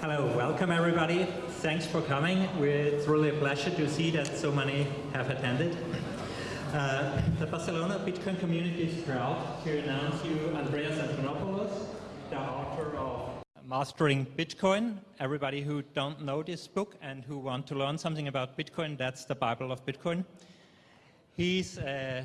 Hello, welcome everybody. Thanks for coming. It's really a pleasure to see that so many have attended. Uh, the Barcelona Bitcoin community is proud to announce you Andreas Antonopoulos, the author of Mastering Bitcoin. Everybody who don't know this book and who want to learn something about Bitcoin, that's the Bible of Bitcoin. He's a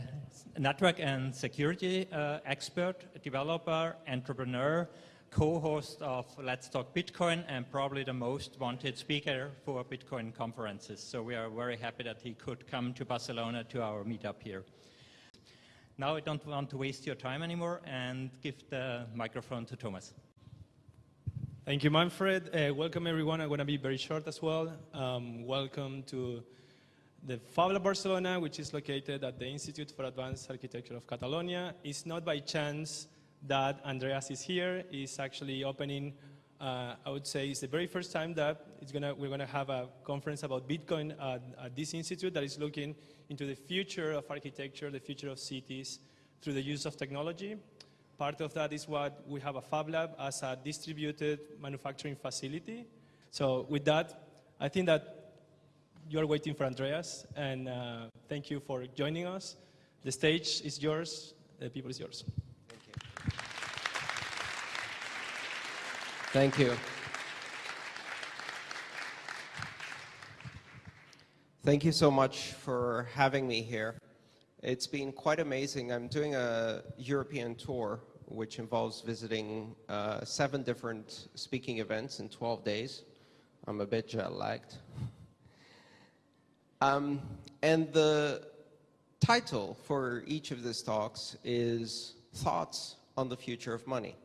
network and security uh, expert, developer, entrepreneur, co-host of Let's Talk Bitcoin, and probably the most wanted speaker for Bitcoin conferences. So we are very happy that he could come to Barcelona to our meetup here. Now I don't want to waste your time anymore and give the microphone to Thomas. Thank you, Manfred. Uh, welcome, everyone. I'm going to be very short as well. Um, welcome to the Fab Lab Barcelona, which is located at the Institute for Advanced Architecture of Catalonia. It's not by chance that Andreas is here is actually opening, uh, I would say, it's the very first time that it's gonna, we're going to have a conference about Bitcoin at, at this institute that is looking into the future of architecture, the future of cities through the use of technology. Part of that is what we have a Fab Lab as a distributed manufacturing facility. So with that, I think that you are waiting for Andreas, and uh, thank you for joining us. The stage is yours, the people is yours. Thank you. Thank you. Thank you so much for having me here. It's been quite amazing. I'm doing a European tour, which involves visiting uh, seven different speaking events in 12 days. I'm a bit jet lagged. Um, and the title for each of these talks is Thoughts on the Future of Money,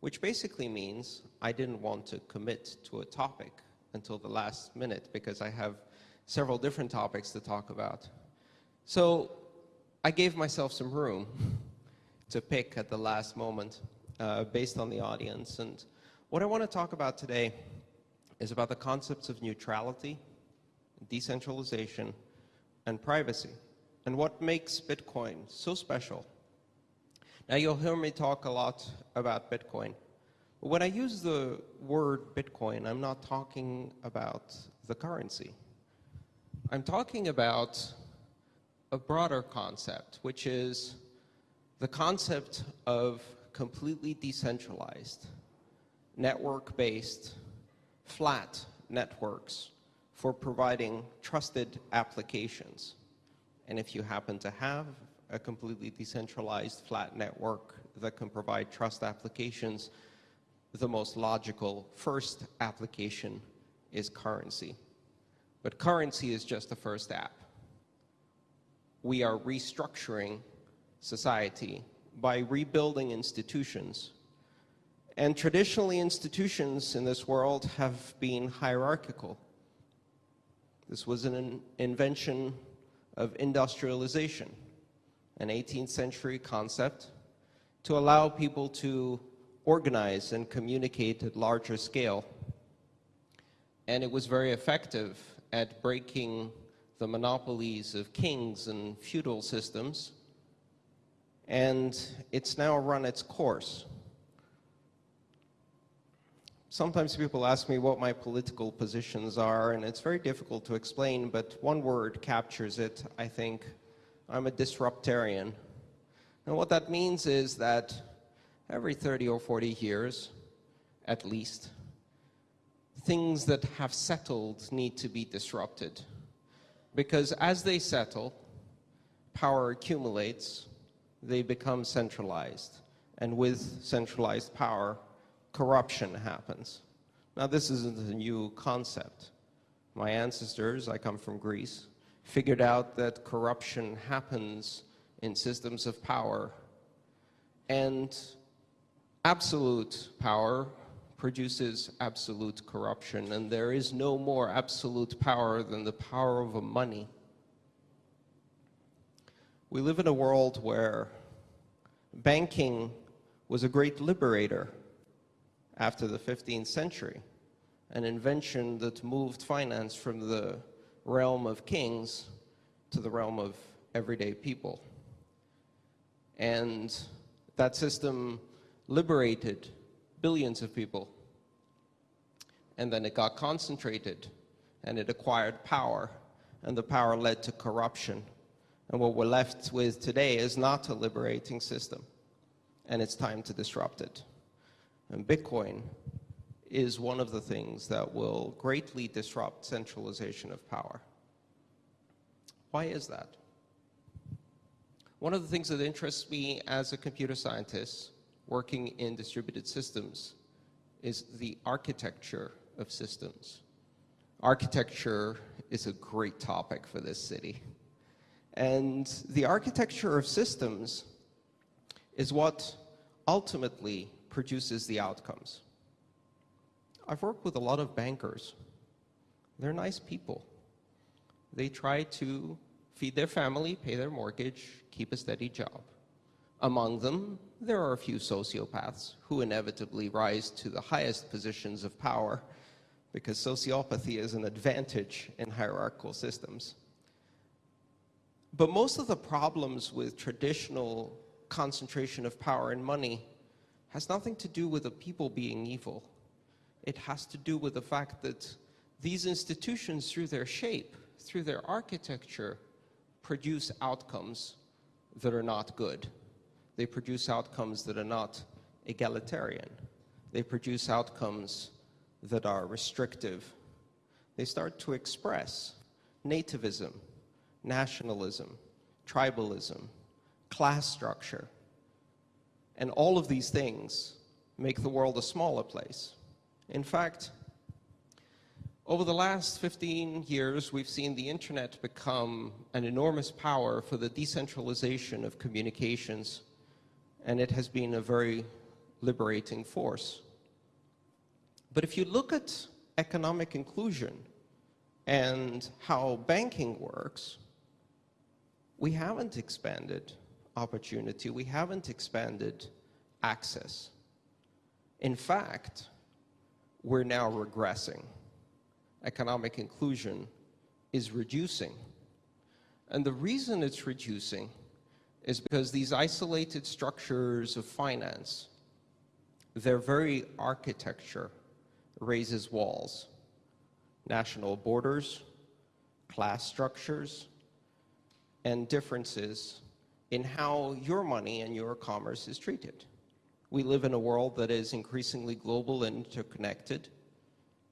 which basically means I didn't want to commit to a topic until the last minute because I have several different topics to talk about. So I gave myself some room to pick at the last moment uh, based on the audience. And what I want to talk about today is about the concepts of neutrality, decentralization, and privacy, and what makes Bitcoin so special. Now, you'll hear me talk a lot about Bitcoin. When I use the word Bitcoin, I'm not talking about the currency. I'm talking about a broader concept, which is the concept of completely decentralized, network-based, flat networks for providing trusted applications. And if you happen to have a completely decentralized flat network that can provide trust applications, the most logical first application is currency. But currency is just the first app we are restructuring society by rebuilding institutions. And traditionally, institutions in this world have been hierarchical. This was an invention of industrialization, an 18th century concept to allow people to organize and communicate at larger scale. And it was very effective at breaking the monopolies of kings and feudal systems, and it's now run its course. Sometimes people ask me what my political positions are, and it's very difficult to explain, but one word captures it, I think. I'm a disruptarian. And what that means is that every 30 or 40 years, at least, things that have settled need to be disrupted because as they settle, power accumulates, they become centralized. And with centralized power, corruption happens. Now, this isn't a new concept. My ancestors, I come from Greece, figured out that corruption happens in systems of power. And absolute power produces absolute corruption, and there is no more absolute power than the power of a money. We live in a world where banking was a great liberator after the 15th century, an invention that moved finance from the realm of kings to the realm of everyday people. And that system liberated billions of people. and then it got concentrated, and it acquired power, and the power led to corruption. And what we're left with today is not a liberating system, and it's time to disrupt it. And Bitcoin is one of the things that will greatly disrupt centralization of power. Why is that? One of the things that interests me as a computer scientist working in distributed systems is the architecture of systems. Architecture is a great topic for this city. And the architecture of systems is what ultimately produces the outcomes. I've worked with a lot of bankers. They're nice people. They try to feed their family, pay their mortgage, keep a steady job. Among them, there are a few sociopaths who inevitably rise to the highest positions of power because sociopathy is an advantage in hierarchical systems. But most of the problems with traditional concentration of power and money has nothing to do with the people being evil. It has to do with the fact that these institutions, through their shape, through their architecture, produce outcomes that are not good. They produce outcomes that are not egalitarian. They produce outcomes that are restrictive. They start to express nativism, nationalism, tribalism, class structure. And all of these things make the world a smaller place. In fact, over the last 15 years, we've seen the internet become an enormous power for the decentralization of communications, and it has been a very liberating force. But if you look at economic inclusion and how banking works, we haven't expanded opportunity, we haven't expanded access. In fact, we're now regressing. Economic inclusion is reducing. And the reason it's reducing is because these isolated structures of finance, their very architecture raises walls. National borders, class structures, and differences in how your money and your commerce is treated. We live in a world that is increasingly global and interconnected.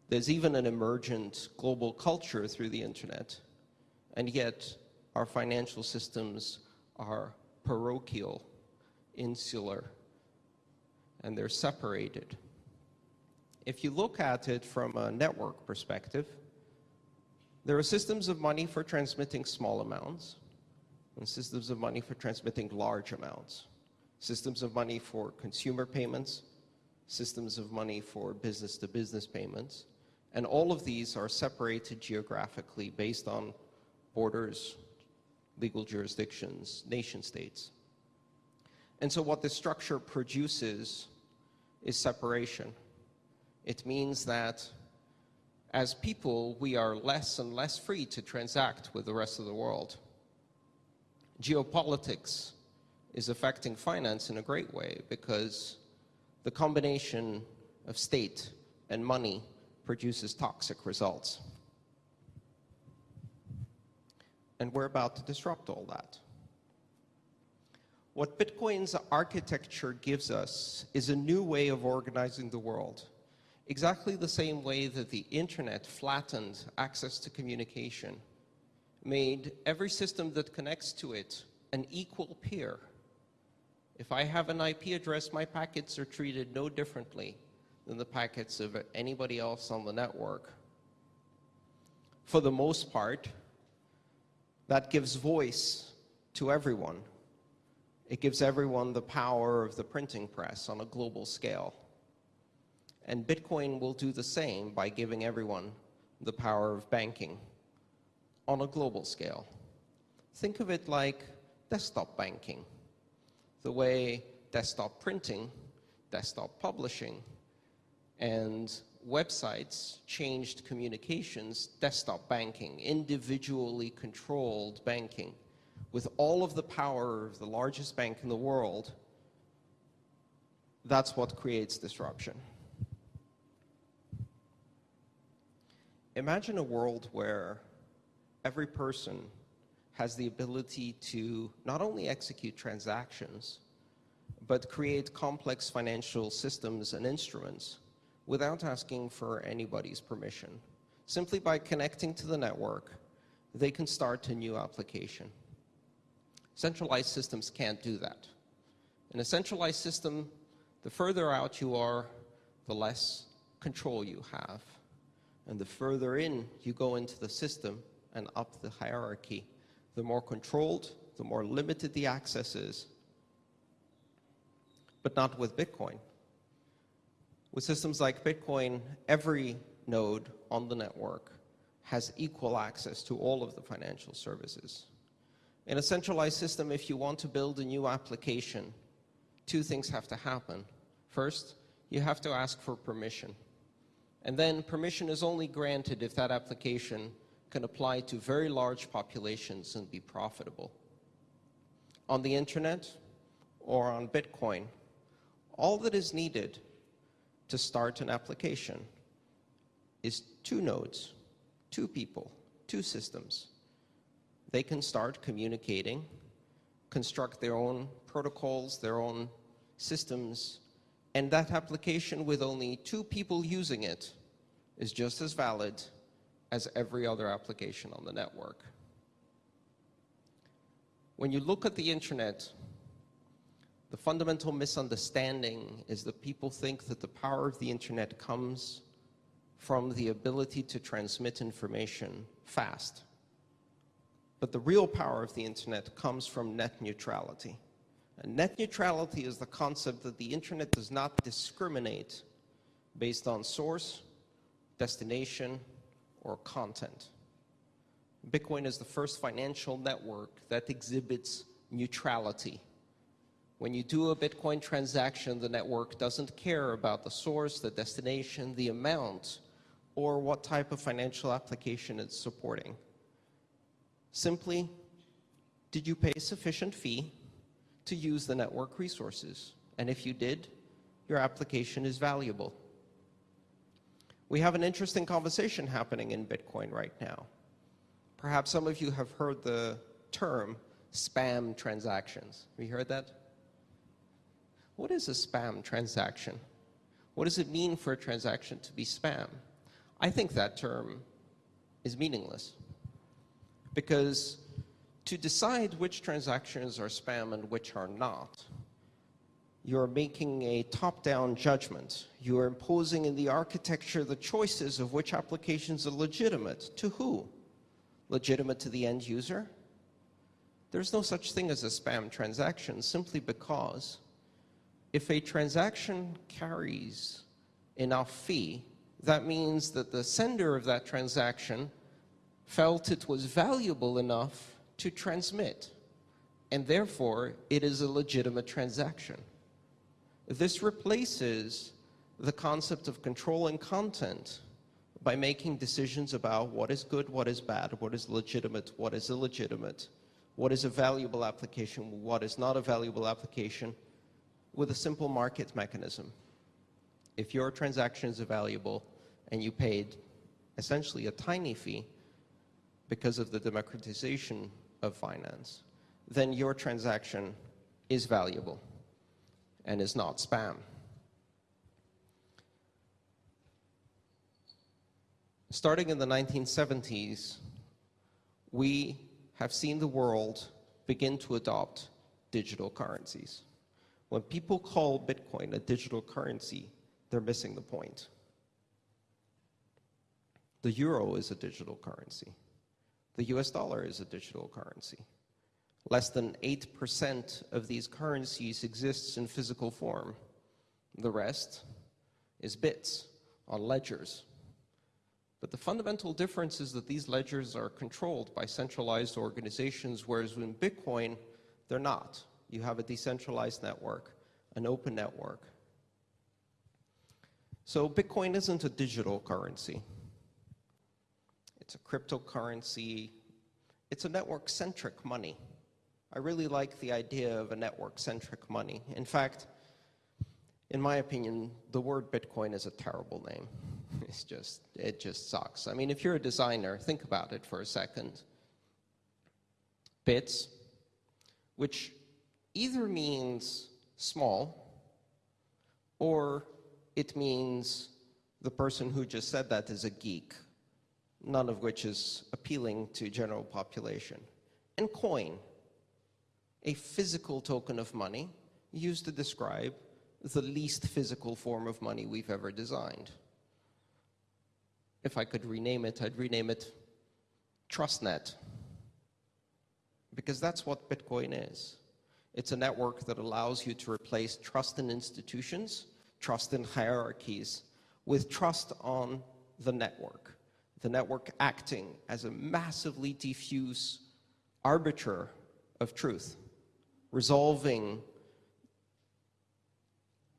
There's even an emergent global culture through the internet, and yet our financial systems are parochial, insular, and they're separated. If you look at it from a network perspective, there are systems of money for transmitting small amounts, and systems of money for transmitting large amounts, systems of money for consumer payments, systems of money for business to business payments, and all of these are separated geographically based on borders, legal jurisdictions, nation states. And so what this structure produces is separation. It means that as people, we are less and less free to transact with the rest of the world geopolitics is affecting finance in a great way because the combination of state and money produces toxic results. And we're about to disrupt all that. What Bitcoin's architecture gives us is a new way of organizing the world. Exactly the same way that the internet flattened access to communication made every system that connects to it an equal peer. If I have an IP address, my packets are treated no differently than the packets of anybody else on the network. For the most part, that gives voice to everyone. It gives everyone the power of the printing press on a global scale. And Bitcoin will do the same by giving everyone the power of banking on a global scale. Think of it like desktop banking, the way desktop printing, desktop publishing, and websites changed communications, desktop banking, individually controlled banking, with all of the power of the largest bank in the world, that's what creates disruption. Imagine a world where every person has the ability to not only execute transactions, but create complex financial systems and instruments without asking for anybody's permission. Simply by connecting to the network, they can start a new application. Centralized systems can't do that. In a centralized system, the further out you are, the less control you have. And the further in you go into the system and up the hierarchy, the more controlled, the more limited the access is. But not with Bitcoin. With systems like Bitcoin, every node on the network has equal access to all of the financial services. In a centralized system, if you want to build a new application, two things have to happen. First, you have to ask for permission. And then permission is only granted if that application can apply to very large populations and be profitable. On the internet or on Bitcoin, all that is needed to start an application is two nodes, two people, two systems. They can start communicating, construct their own protocols, their own systems, and that application with only two people using it is just as valid as every other application on the network. When you look at the internet, the fundamental misunderstanding is that people think that the power of the internet comes from the ability to transmit information fast. But the real power of the internet comes from net neutrality. And net neutrality is the concept that the internet does not discriminate based on source, destination, or content. Bitcoin is the first financial network that exhibits neutrality. When you do a Bitcoin transaction, the network doesn't care about the source, the destination, the amount, or what type of financial application it's supporting. Simply, did you pay sufficient fee to use the network resources? And if you did, your application is valuable. We have an interesting conversation happening in Bitcoin right now. Perhaps some of you have heard the term spam transactions. Have you heard that? What is a spam transaction? What does it mean for a transaction to be spam? I think that term is meaningless because to decide which transactions are spam and which are not, you're making a top-down judgment. You're imposing in the architecture the choices of which applications are legitimate. To who? Legitimate to the end user? There's no such thing as a spam transaction simply because if a transaction carries enough fee, that means that the sender of that transaction felt it was valuable enough to transmit, and therefore it is a legitimate transaction. This replaces the concept of controlling content by making decisions about what is good, what is bad, what is legitimate, what is illegitimate, what is a valuable application, what is not a valuable application, with a simple market mechanism. If your transaction is valuable and you paid essentially a tiny fee because of the democratization of finance, then your transaction is valuable and is not spam. Starting in the 1970s, we have seen the world begin to adopt digital currencies. When people call Bitcoin a digital currency, they're missing the point. The euro is a digital currency. The US dollar is a digital currency. Less than 8% of these currencies exists in physical form. The rest is bits on ledgers. But the fundamental difference is that these ledgers are controlled by centralized organizations, whereas in Bitcoin, they're not you have a decentralized network, an open network. So Bitcoin isn't a digital currency. It's a cryptocurrency. It's a network-centric money. I really like the idea of a network-centric money. In fact, in my opinion, the word Bitcoin is a terrible name. It's just, it just sucks. I mean, if you're a designer, think about it for a second. Bits, which either means small or it means the person who just said that is a geek, none of which is appealing to general population. And coin, a physical token of money used to describe the least physical form of money we've ever designed. If I could rename it, I'd rename it TrustNet. Because that's what Bitcoin is. It's a network that allows you to replace trust in institutions, trust in hierarchies, with trust on the network. The network acting as a massively diffuse arbiter of truth, resolving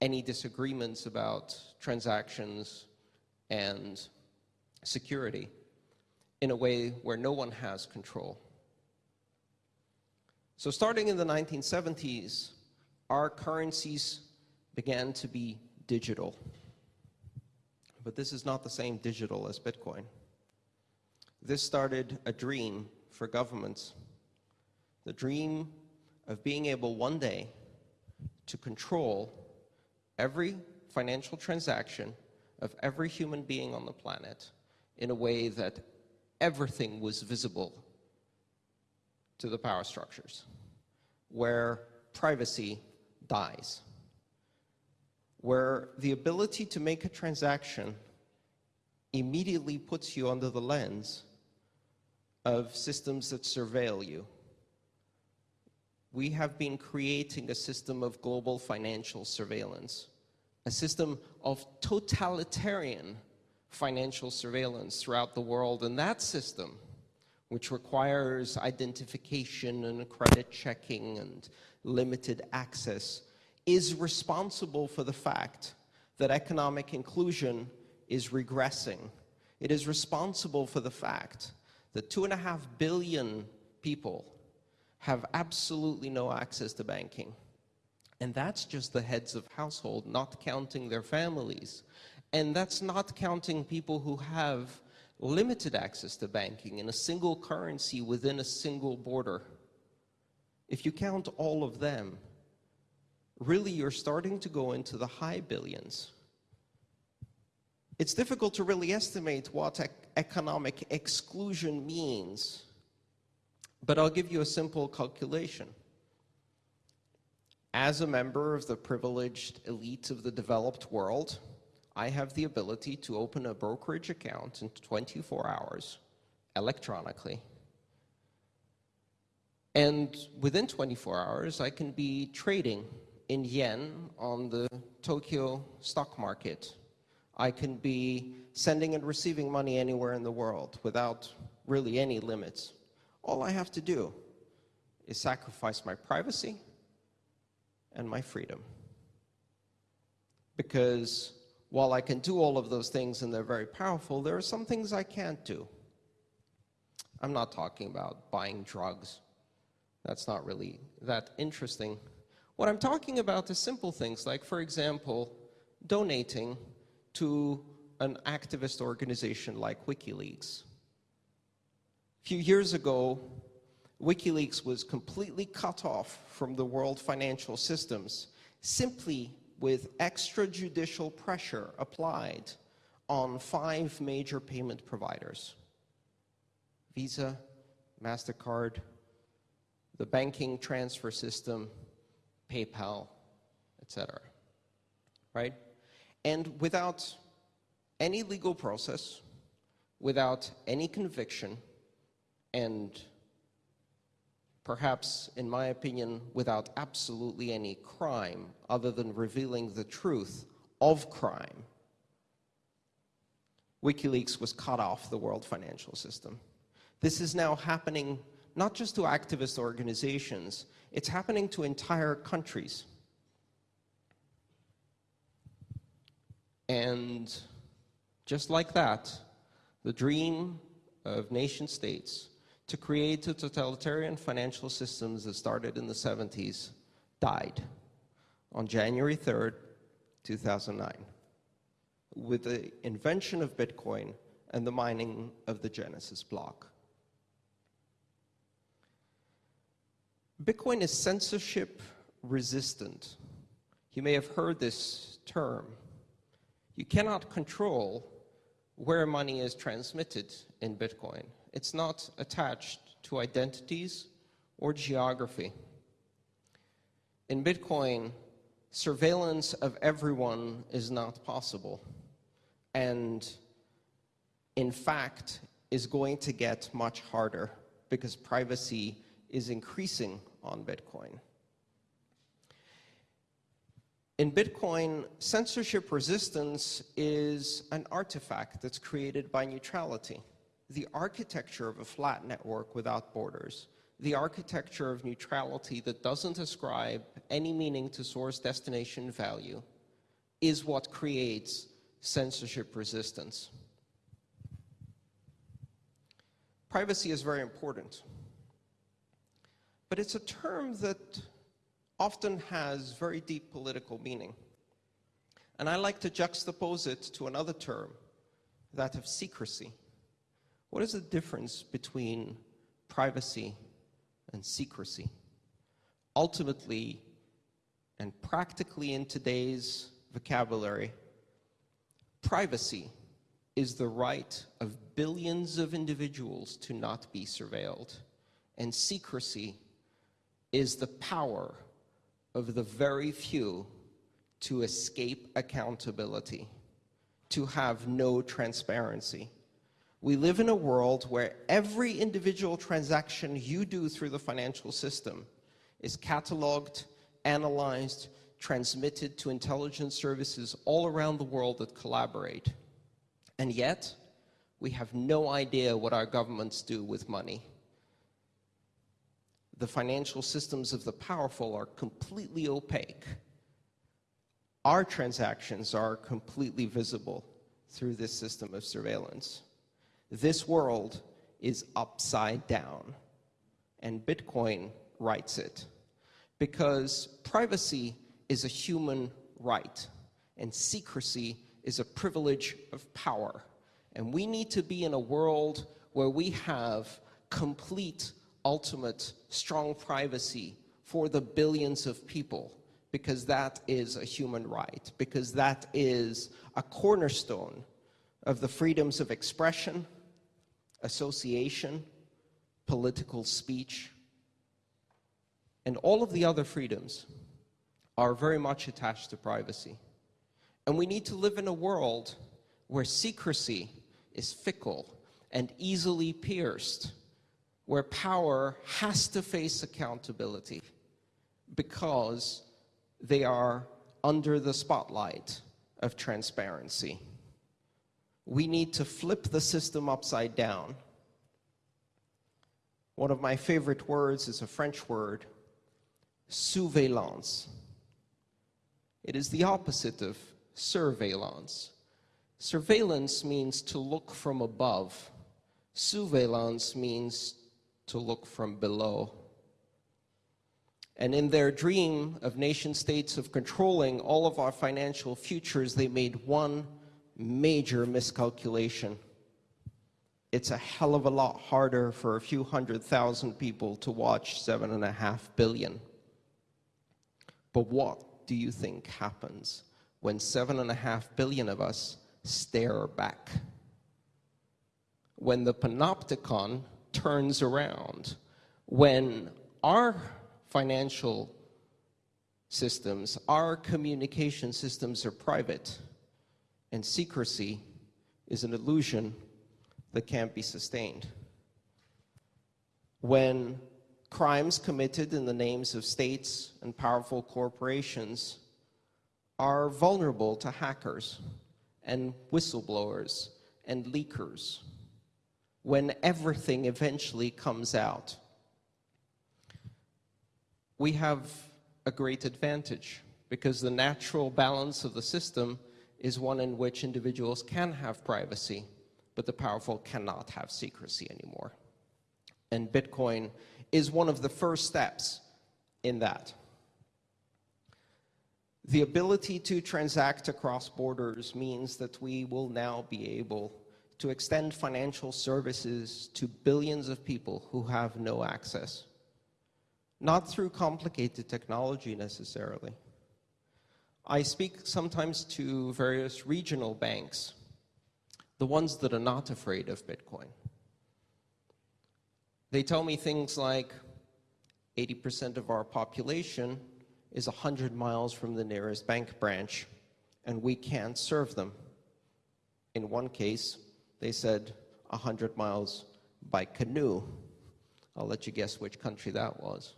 any disagreements about transactions and security in a way where no one has control. So starting in the 1970s, our currencies began to be digital. But this is not the same digital as Bitcoin. This started a dream for governments, the dream of being able one day to control every financial transaction of every human being on the planet in a way that everything was visible to the power structures, where privacy dies, where the ability to make a transaction immediately puts you under the lens of systems that surveil you. We have been creating a system of global financial surveillance, a system of totalitarian financial surveillance throughout the world. And that system, which requires identification and credit checking and limited access, is responsible for the fact that economic inclusion is regressing. It is responsible for the fact that two and a half billion people have absolutely no access to banking. And that's just the heads of household, not counting their families. And that's not counting people who have limited access to banking in a single currency within a single border. If you count all of them, really you're starting to go into the high billions. It's difficult to really estimate what ec economic exclusion means, but I'll give you a simple calculation. As a member of the privileged elite of the developed world, I have the ability to open a brokerage account in 24 hours electronically. And within 24 hours, I can be trading in yen on the Tokyo stock market. I can be sending and receiving money anywhere in the world without really any limits. All I have to do is sacrifice my privacy and my freedom. Because while I can do all of those things and they're very powerful, there are some things I can't do. I'm not talking about buying drugs. That's not really that interesting. What I'm talking about is simple things like, for example, donating to an activist organization like WikiLeaks. A few years ago, WikiLeaks was completely cut off from the world financial systems simply with extrajudicial pressure applied on five major payment providers Visa, MasterCard, the banking transfer system, PayPal, etc. Right? And without any legal process, without any conviction, and perhaps, in my opinion, without absolutely any crime other than revealing the truth of crime, WikiLeaks was cut off the world financial system. This is now happening not just to activist organizations, it's happening to entire countries. And just like that, the dream of nation states to create the totalitarian financial systems that started in the 70s died on January 3rd, 2009, with the invention of Bitcoin and the mining of the Genesis block. Bitcoin is censorship resistant. You may have heard this term. You cannot control where money is transmitted in Bitcoin. It's not attached to identities or geography. In Bitcoin, surveillance of everyone is not possible. And in fact, is going to get much harder because privacy is increasing on Bitcoin. In Bitcoin, censorship resistance is an artifact that's created by neutrality. The architecture of a flat network without borders, the architecture of neutrality that doesn't ascribe any meaning to source destination value, is what creates censorship resistance. Privacy is very important, but it's a term that often has very deep political meaning. And I like to juxtapose it to another term, that of secrecy. What is the difference between privacy and secrecy? Ultimately, and practically in today's vocabulary, privacy is the right of billions of individuals to not be surveilled, and secrecy is the power of the very few to escape accountability, to have no transparency. We live in a world where every individual transaction you do through the financial system is cataloged, analyzed, transmitted to intelligence services all around the world that collaborate. And yet, we have no idea what our governments do with money the financial systems of the powerful are completely opaque. Our transactions are completely visible through this system of surveillance. This world is upside down, and Bitcoin rights it. Because privacy is a human right, and secrecy is a privilege of power. And we need to be in a world where we have complete ultimate strong privacy for the billions of people. Because that is a human right, because that is a cornerstone of the freedoms of expression, association, political speech, and all of the other freedoms are very much attached to privacy. And we need to live in a world where secrecy is fickle and easily pierced where power has to face accountability because they are under the spotlight of transparency. We need to flip the system upside down. One of my favorite words is a French word, sousveillance. It is the opposite of surveillance. Surveillance means to look from above. Sousveillance means to look from below. And in their dream of nation states of controlling all of our financial futures, they made one major miscalculation. It's a hell of a lot harder for a few hundred thousand people to watch seven and a half billion. But what do you think happens when seven and a half billion of us stare back? When the panopticon turns around when our financial systems, our communication systems are private, and secrecy is an illusion that can't be sustained. When crimes committed in the names of states and powerful corporations are vulnerable to hackers and whistleblowers and leakers when everything eventually comes out. We have a great advantage because the natural balance of the system is one in which individuals can have privacy, but the powerful cannot have secrecy anymore. And Bitcoin is one of the first steps in that. The ability to transact across borders means that we will now be able to extend financial services to billions of people who have no access. Not through complicated technology necessarily. I speak sometimes to various regional banks, the ones that are not afraid of Bitcoin. They tell me things like 80% of our population is 100 miles from the nearest bank branch, and we can't serve them. In one case, they said 100 miles by canoe. I'll let you guess which country that was.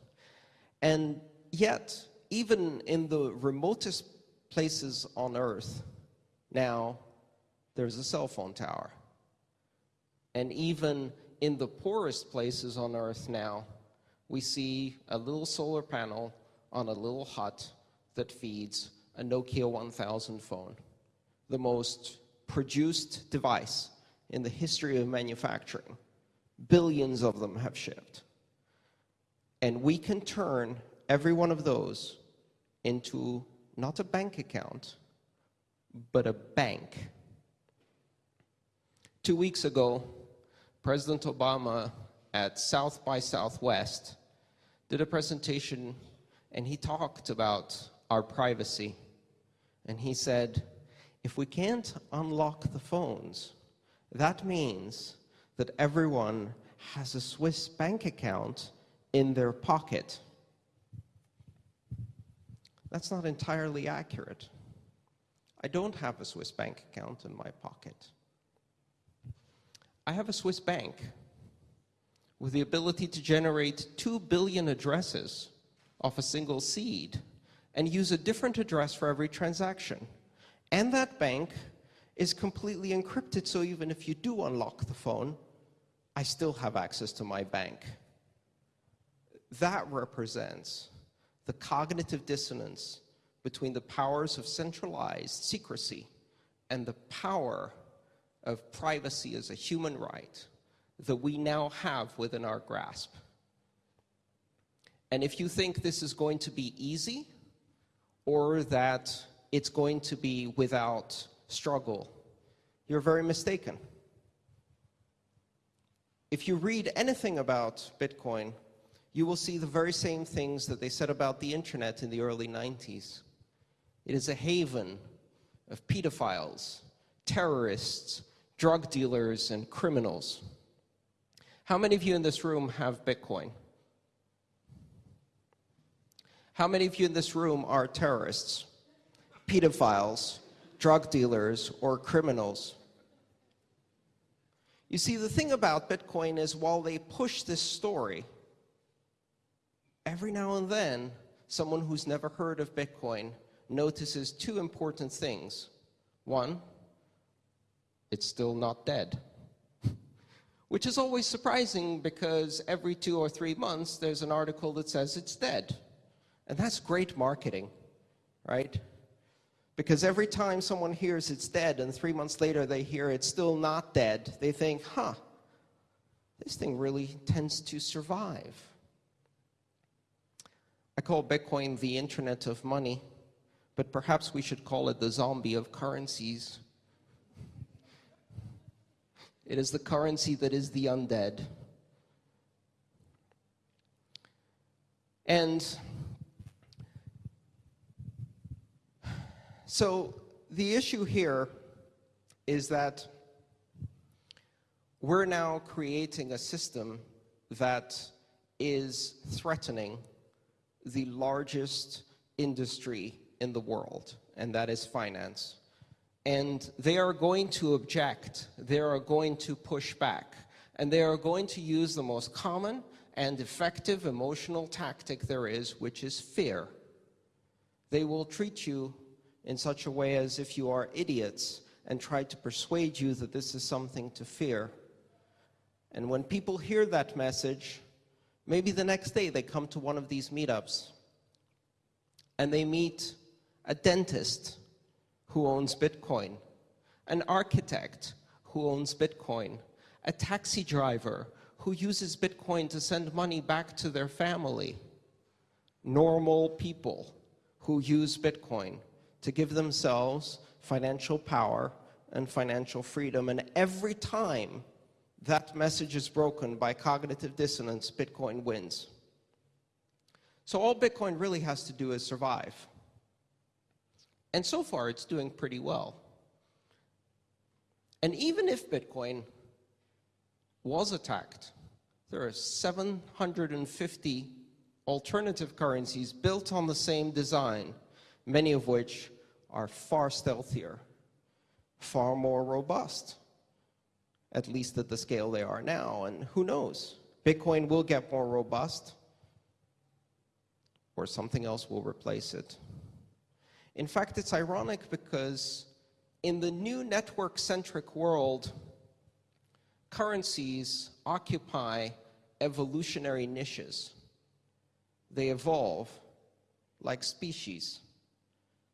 And yet, even in the remotest places on earth, now there's a cell phone tower. And even in the poorest places on earth now, we see a little solar panel on a little hut that feeds a Nokia 1000 phone, the most produced device in the history of manufacturing. Billions of them have shipped. And we can turn every one of those into not a bank account, but a bank. Two weeks ago, President Obama at South by Southwest did a presentation and he talked about our privacy. And he said, if we can't unlock the phones, that means that everyone has a Swiss bank account in their pocket. That's not entirely accurate. I don't have a Swiss bank account in my pocket. I have a Swiss bank with the ability to generate 2 billion addresses off a single seed and use a different address for every transaction. And that bank is completely encrypted, so even if you do unlock the phone, I still have access to my bank. That represents the cognitive dissonance between the powers of centralized secrecy and the power of privacy as a human right that we now have within our grasp. And if you think this is going to be easy or that it's going to be without struggle, you're very mistaken. If you read anything about Bitcoin, you will see the very same things that they said about the internet in the early 90s. It is a haven of pedophiles, terrorists, drug dealers, and criminals. How many of you in this room have Bitcoin? How many of you in this room are terrorists, pedophiles, drug dealers, or criminals? You see, the thing about Bitcoin is while they push this story, every now and then, someone who's never heard of Bitcoin notices two important things. One, it's still not dead which is always surprising because every two or three months there's an article that says it's dead. And that's great marketing, right? Because every time someone hears it's dead and three months later they hear it's still not dead, they think, huh, this thing really tends to survive. I call Bitcoin the internet of money, but perhaps we should call it the zombie of currencies it is the currency that is the undead. And so the issue here is that we're now creating a system that is threatening the largest industry in the world, and that is finance and they are going to object, they are going to push back, and they are going to use the most common and effective emotional tactic there is, which is fear. They will treat you in such a way as if you are idiots and try to persuade you that this is something to fear. And when people hear that message, maybe the next day they come to one of these meetups and they meet a dentist who owns Bitcoin, an architect who owns Bitcoin, a taxi driver who uses Bitcoin to send money back to their family, normal people who use Bitcoin to give themselves financial power and financial freedom. And every time that message is broken by cognitive dissonance, Bitcoin wins. So all Bitcoin really has to do is survive. And so far, it's doing pretty well. And even if Bitcoin was attacked, there are 750 alternative currencies built on the same design, many of which are far stealthier, far more robust, at least at the scale they are now. And who knows? Bitcoin will get more robust, or something else will replace it. In fact, it's ironic because in the new network centric world, currencies occupy evolutionary niches. They evolve like species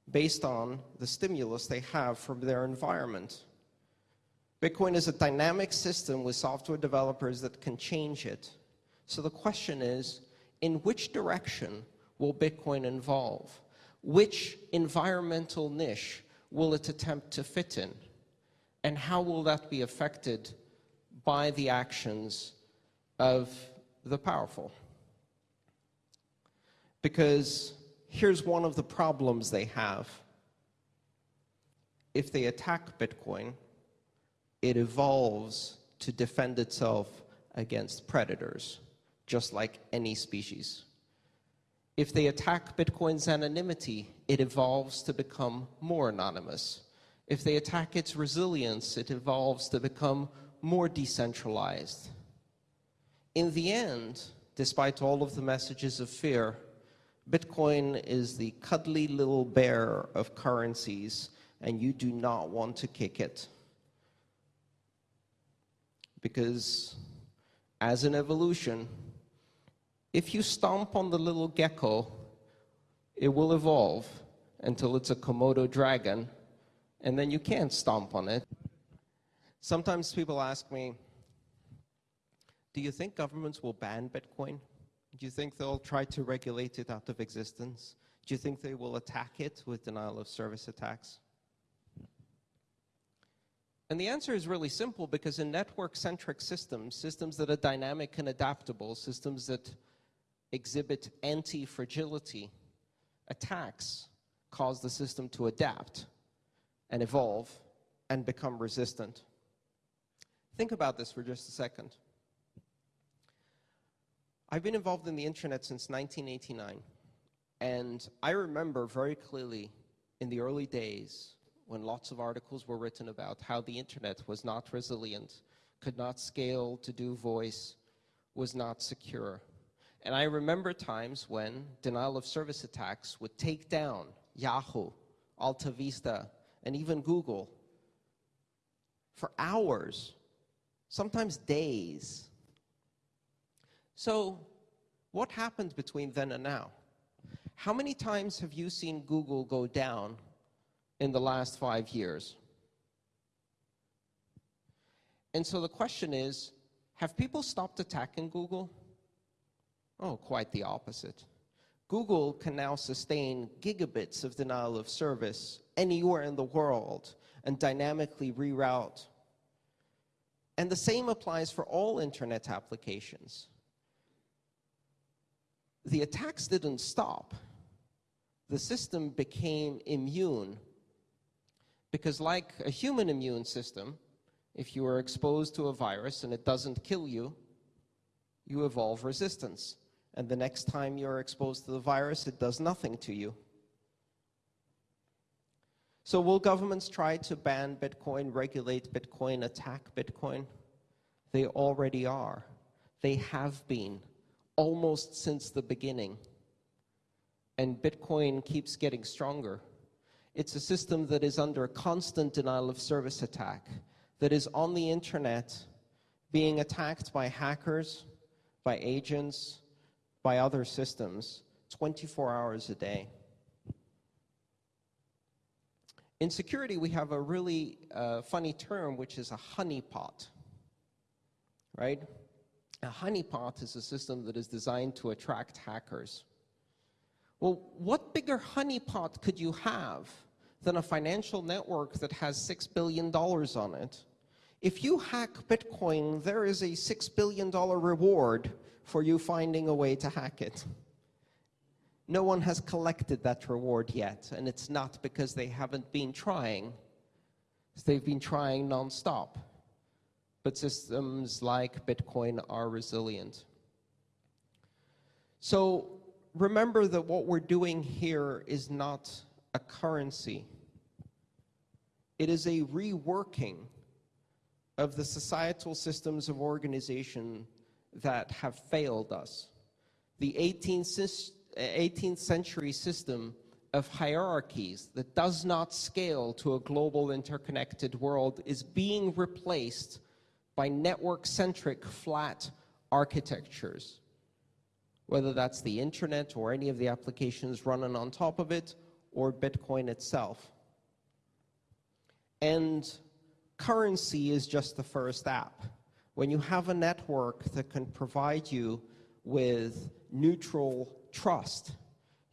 based on the stimulus they have from their environment. Bitcoin is a dynamic system with software developers that can change it. So the question is in which direction will Bitcoin evolve? Which environmental niche will it attempt to fit in? And how will that be affected by the actions of the powerful? Because here's one of the problems they have. If they attack Bitcoin, it evolves to defend itself against predators, just like any species. If they attack Bitcoin's anonymity, it evolves to become more anonymous. If they attack its resilience, it evolves to become more decentralized. In the end, despite all of the messages of fear, Bitcoin is the cuddly little bear of currencies, and you do not want to kick it. Because, as an evolution, if you stomp on the little gecko, it will evolve until it's a Komodo dragon, and then you can't stomp on it. Sometimes people ask me, do you think governments will ban Bitcoin? Do you think they'll try to regulate it out of existence? Do you think they will attack it with denial of service attacks? And the answer is really simple because in network-centric systems, systems that are dynamic and adaptable, systems that exhibit anti-fragility, attacks cause the system to adapt and evolve and become resistant. Think about this for just a second. I've been involved in the internet since 1989, and I remember very clearly in the early days when lots of articles were written about how the internet was not resilient, could not scale to do voice, was not secure. And I remember times when denial of service attacks would take down Yahoo, Alta Vista, and even Google for hours, sometimes days. So, what happened between then and now? How many times have you seen Google go down in the last five years? And so the question is have people stopped attacking Google? Oh, quite the opposite. Google can now sustain gigabits of denial of service anywhere in the world and dynamically reroute. And the same applies for all internet applications the attacks didn't stop. The system became immune because like a human immune system, if you are exposed to a virus and it doesn't kill you, you evolve resistance. And the next time you're exposed to the virus, it does nothing to you. So will governments try to ban Bitcoin, regulate Bitcoin, attack Bitcoin? They already are. They have been almost since the beginning. And Bitcoin keeps getting stronger. It's a system that is under a constant denial of service attack, that is on the internet being attacked by hackers, by agents, by other systems 24 hours a day. In security, we have a really uh, funny term, which is a honeypot, right? A honeypot is a system that is designed to attract hackers. Well, what bigger honeypot could you have than a financial network that has $6 billion on it? If you hack Bitcoin, there is a $6 billion reward for you finding a way to hack it. No one has collected that reward yet, and it's not because they haven't been trying. They've been trying nonstop. But systems like Bitcoin are resilient. So remember that what we're doing here is not a currency. It is a reworking of the societal systems of organization that have failed us. The 18th, 18th century system of hierarchies that does not scale to a global interconnected world is being replaced by network-centric flat architectures whether that's the internet or any of the applications running on top of it or Bitcoin itself. And currency is just the first app. When you have a network that can provide you with neutral trust,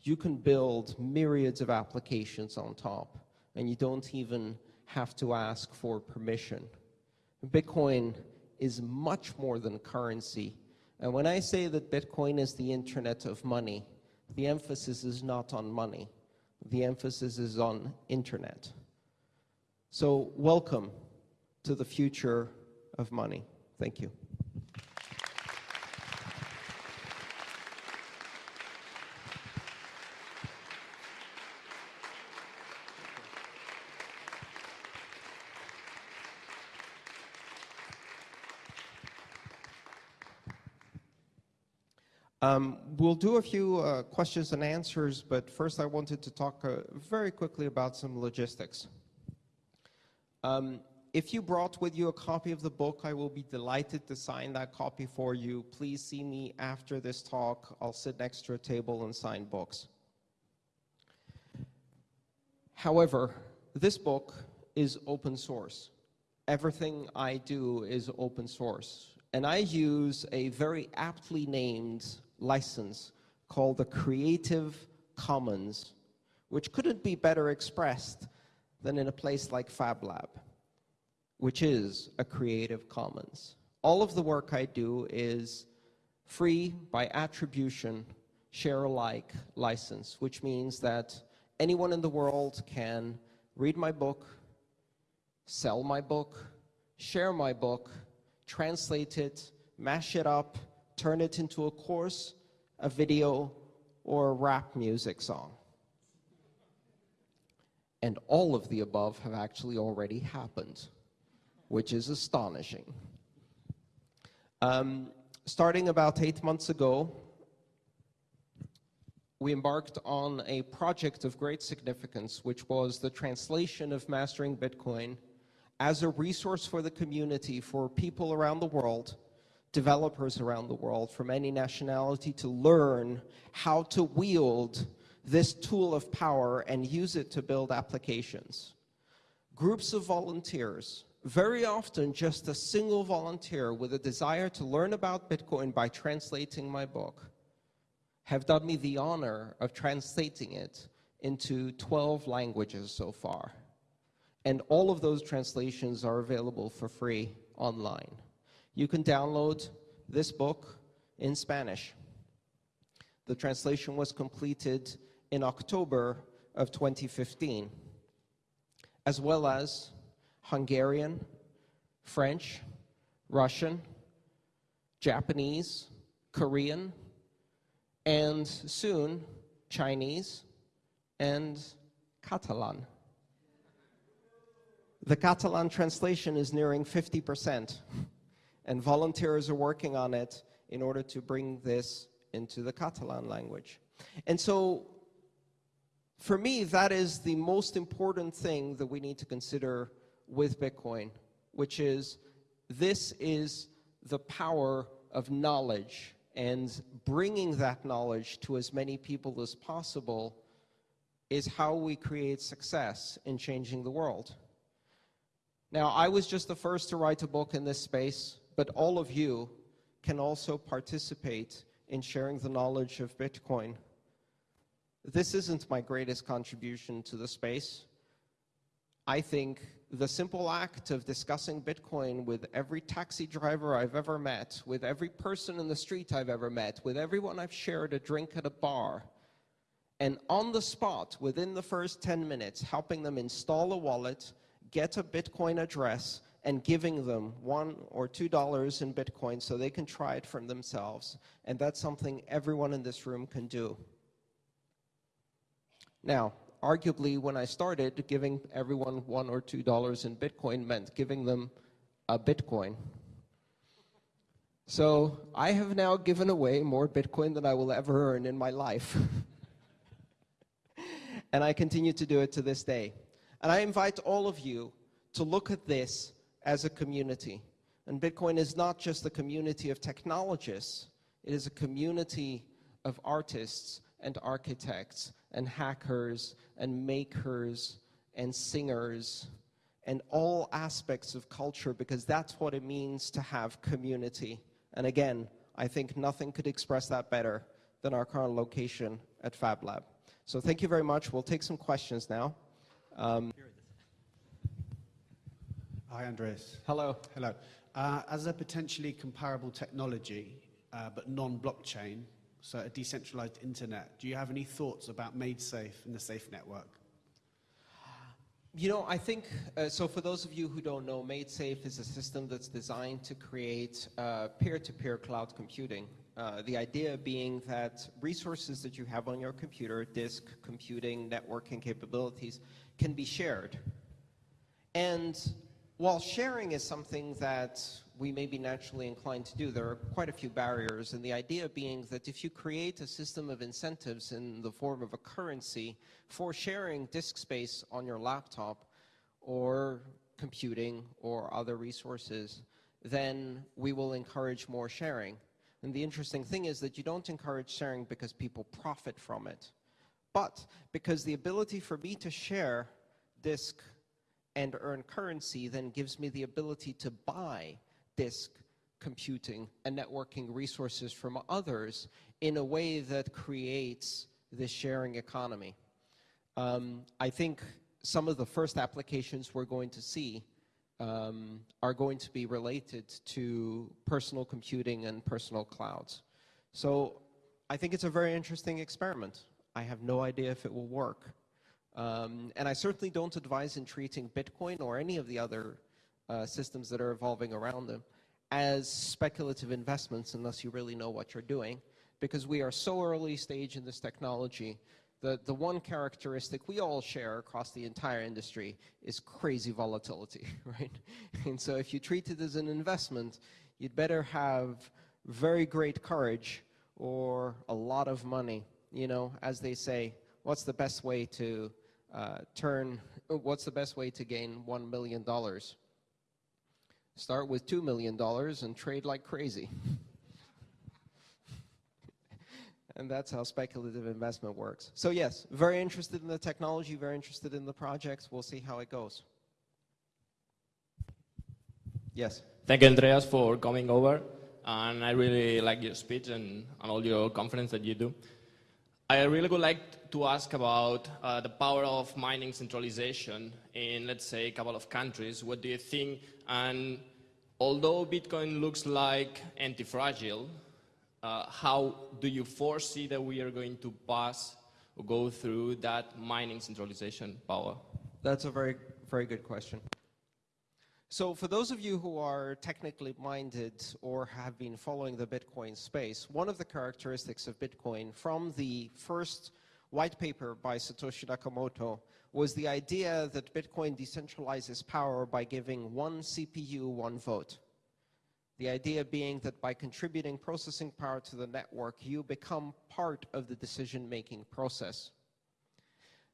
you can build myriads of applications on top, and you don't even have to ask for permission. Bitcoin is much more than currency. And when I say that Bitcoin is the internet of money, the emphasis is not on money. The emphasis is on internet. So welcome to the future of money. Thank you. Um, we'll do a few uh, questions and answers, but first I wanted to talk uh, very quickly about some logistics. Um, if you brought with you a copy of the book, I will be delighted to sign that copy for you. Please see me after this talk. I'll sit next to a table and sign books. However, this book is open source. Everything I do is open source. And I use a very aptly named license called the Creative Commons, which couldn't be better expressed than in a place like FabLab, which is a Creative Commons. All of the work I do is free by attribution, share alike license, which means that anyone in the world can read my book, sell my book, share my book, translate it, mash it up, turn it into a course, a video, or a rap music song. And all of the above have actually already happened, which is astonishing. Um, starting about eight months ago, we embarked on a project of great significance, which was the translation of Mastering Bitcoin as a resource for the community for people around the world developers around the world from any nationality to learn how to wield this tool of power and use it to build applications. Groups of volunteers, very often just a single volunteer with a desire to learn about Bitcoin by translating my book, have done me the honor of translating it into 12 languages so far. And all of those translations are available for free online you can download this book in Spanish. The translation was completed in October of 2015, as well as Hungarian, French, Russian, Japanese, Korean, and soon Chinese and Catalan. The Catalan translation is nearing 50 percent and volunteers are working on it in order to bring this into the Catalan language. And so, for me, that is the most important thing that we need to consider with Bitcoin, which is this is the power of knowledge and bringing that knowledge to as many people as possible is how we create success in changing the world. Now, I was just the first to write a book in this space but all of you can also participate in sharing the knowledge of Bitcoin. this isn't my greatest contribution to the space. I think the simple act of discussing Bitcoin with every taxi driver I've ever met, with every person in the street I've ever met, with everyone I've shared a drink at a bar, and on the spot, within the first 10 minutes, helping them install a wallet, get a Bitcoin address, and giving them one or two dollars in Bitcoin so they can try it for themselves. And that's something everyone in this room can do. Now, arguably, when I started, giving everyone one or two dollars in Bitcoin meant giving them a Bitcoin. So I have now given away more Bitcoin than I will ever earn in my life. and I continue to do it to this day. And I invite all of you to look at this as a community. And Bitcoin is not just a community of technologists, it is a community of artists and architects and hackers and makers and singers and all aspects of culture because that's what it means to have community. And again, I think nothing could express that better than our current location at Fab Lab. So thank you very much. We'll take some questions now. Um, Hi, Andreas. hello. Hello. Uh, as a potentially comparable technology, uh, but non-blockchain, so a decentralized internet, do you have any thoughts about MaidSafe and the Safe Network? You know, I think, uh, so for those of you who don't know, MaidSafe is a system that's designed to create uh, peer-to-peer cloud computing. Uh, the idea being that resources that you have on your computer, disk, computing, networking capabilities, can be shared. And while sharing is something that we may be naturally inclined to do, there are quite a few barriers, and the idea being that if you create a system of incentives in the form of a currency for sharing disk space on your laptop or computing or other resources, then we will encourage more sharing. And the interesting thing is that you don't encourage sharing because people profit from it, but because the ability for me to share disk and earn currency then gives me the ability to buy disk computing and networking resources from others in a way that creates this sharing economy. Um, I think some of the first applications we're going to see um, are going to be related to personal computing and personal clouds. So I think it's a very interesting experiment. I have no idea if it will work. Um, and I certainly don't advise in treating Bitcoin or any of the other uh, systems that are evolving around them as speculative investments unless you really know what you're doing because we are so early stage in this technology the, the one characteristic we all share across the entire industry is crazy volatility, right? And so if you treat it as an investment, you'd better have very great courage or a lot of money. You know, as they say, what's the best way to uh, turn, what's the best way to gain $1 million? Start with $2 million and trade like crazy. and that's how speculative investment works. So yes, very interested in the technology, very interested in the projects. We'll see how it goes. Yes. Thank you, Andreas, for coming over. And I really like your speech and, and all your conference that you do. I really would like to ask about uh, the power of mining centralization in, let's say, a couple of countries. What do you think? And although Bitcoin looks like anti-fragile, uh, how do you foresee that we are going to pass or go through that mining centralization power? That's a very, very good question. So for those of you who are technically minded or have been following the Bitcoin space, one of the characteristics of Bitcoin from the first white paper by Satoshi Nakamoto was the idea that Bitcoin decentralizes power by giving one CPU, one vote. The idea being that by contributing processing power to the network, you become part of the decision-making process.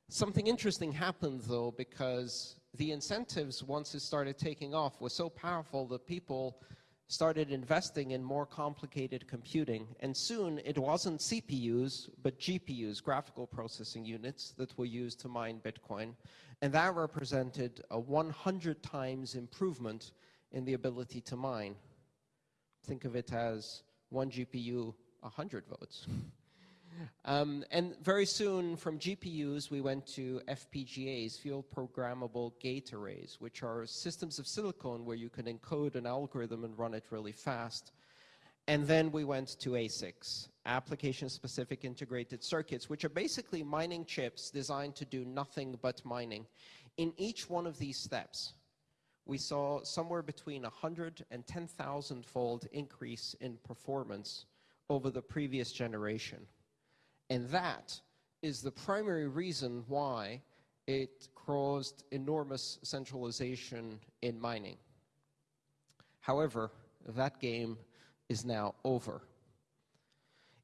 Something interesting happened though because the incentives, once it started taking off, were so powerful that people started investing in more complicated computing. And soon it wasn't CPUs, but GPUs, graphical processing units, that were used to mine Bitcoin. And that represented a 100 times improvement in the ability to mine. Think of it as one GPU, 100 votes. Um, and very soon, from GPUs, we went to FPGAs, field programmable gate arrays, which are systems of silicon where you can encode an algorithm and run it really fast. And then we went to ASICs, application-specific integrated circuits, which are basically mining chips designed to do nothing but mining. In each one of these steps, we saw somewhere between 100 and 10,000 fold increase in performance over the previous generation. And that is the primary reason why it caused enormous centralization in mining. However, that game is now over.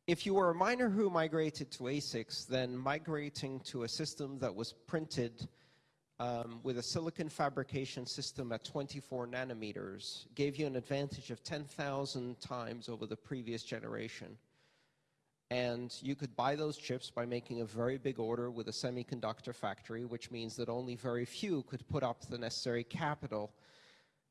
If you were a miner who migrated to ASICs, then migrating to a system that was printed um, with a silicon fabrication system at 24 nanometers gave you an advantage of 10,000 times over the previous generation. And you could buy those chips by making a very big order with a semiconductor factory, which means that only very few could put up the necessary capital.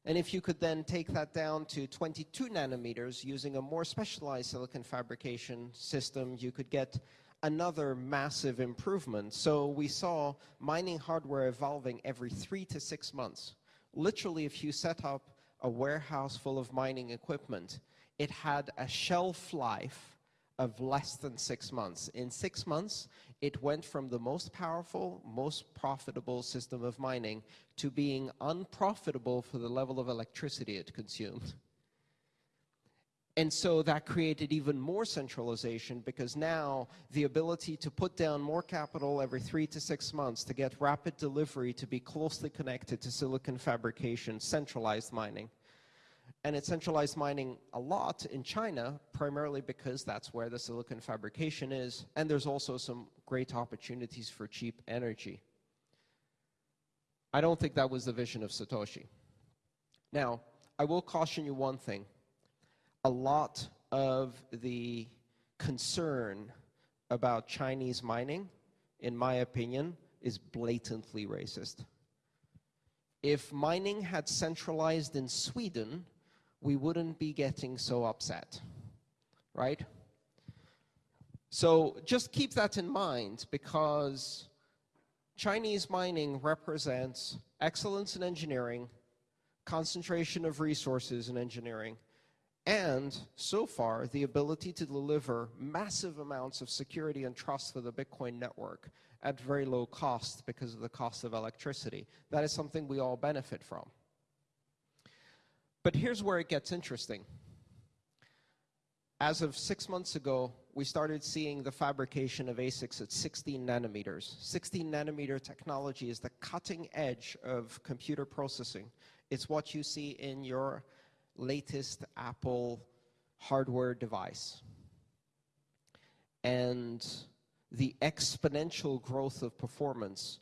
And if you could then take that down to 22 nanometers using a more specialized silicon fabrication system, you could get another massive improvement. So we saw mining hardware evolving every three to six months. Literally, if you set up a warehouse full of mining equipment, it had a shelf life of less than six months. In six months, it went from the most powerful, most profitable system of mining to being unprofitable for the level of electricity it consumed. And so that created even more centralization because now the ability to put down more capital every three to six months to get rapid delivery to be closely connected to silicon fabrication, centralized mining, and it's centralized mining a lot in China, primarily because that's where the silicon fabrication is, and there's also some great opportunities for cheap energy. I don't think that was the vision of Satoshi. Now, I will caution you one thing. A lot of the concern about Chinese mining, in my opinion, is blatantly racist. If mining had centralized in Sweden, we wouldn't be getting so upset, right? So just keep that in mind because Chinese mining represents excellence in engineering, concentration of resources in engineering, and so far the ability to deliver massive amounts of security and trust for the Bitcoin network at very low cost because of the cost of electricity. That is something we all benefit from. But here's where it gets interesting. As of six months ago, we started seeing the fabrication of ASICs at 16 nanometers. 16 nanometer technology is the cutting edge of computer processing. It's what you see in your latest Apple hardware device. And the exponential growth of performance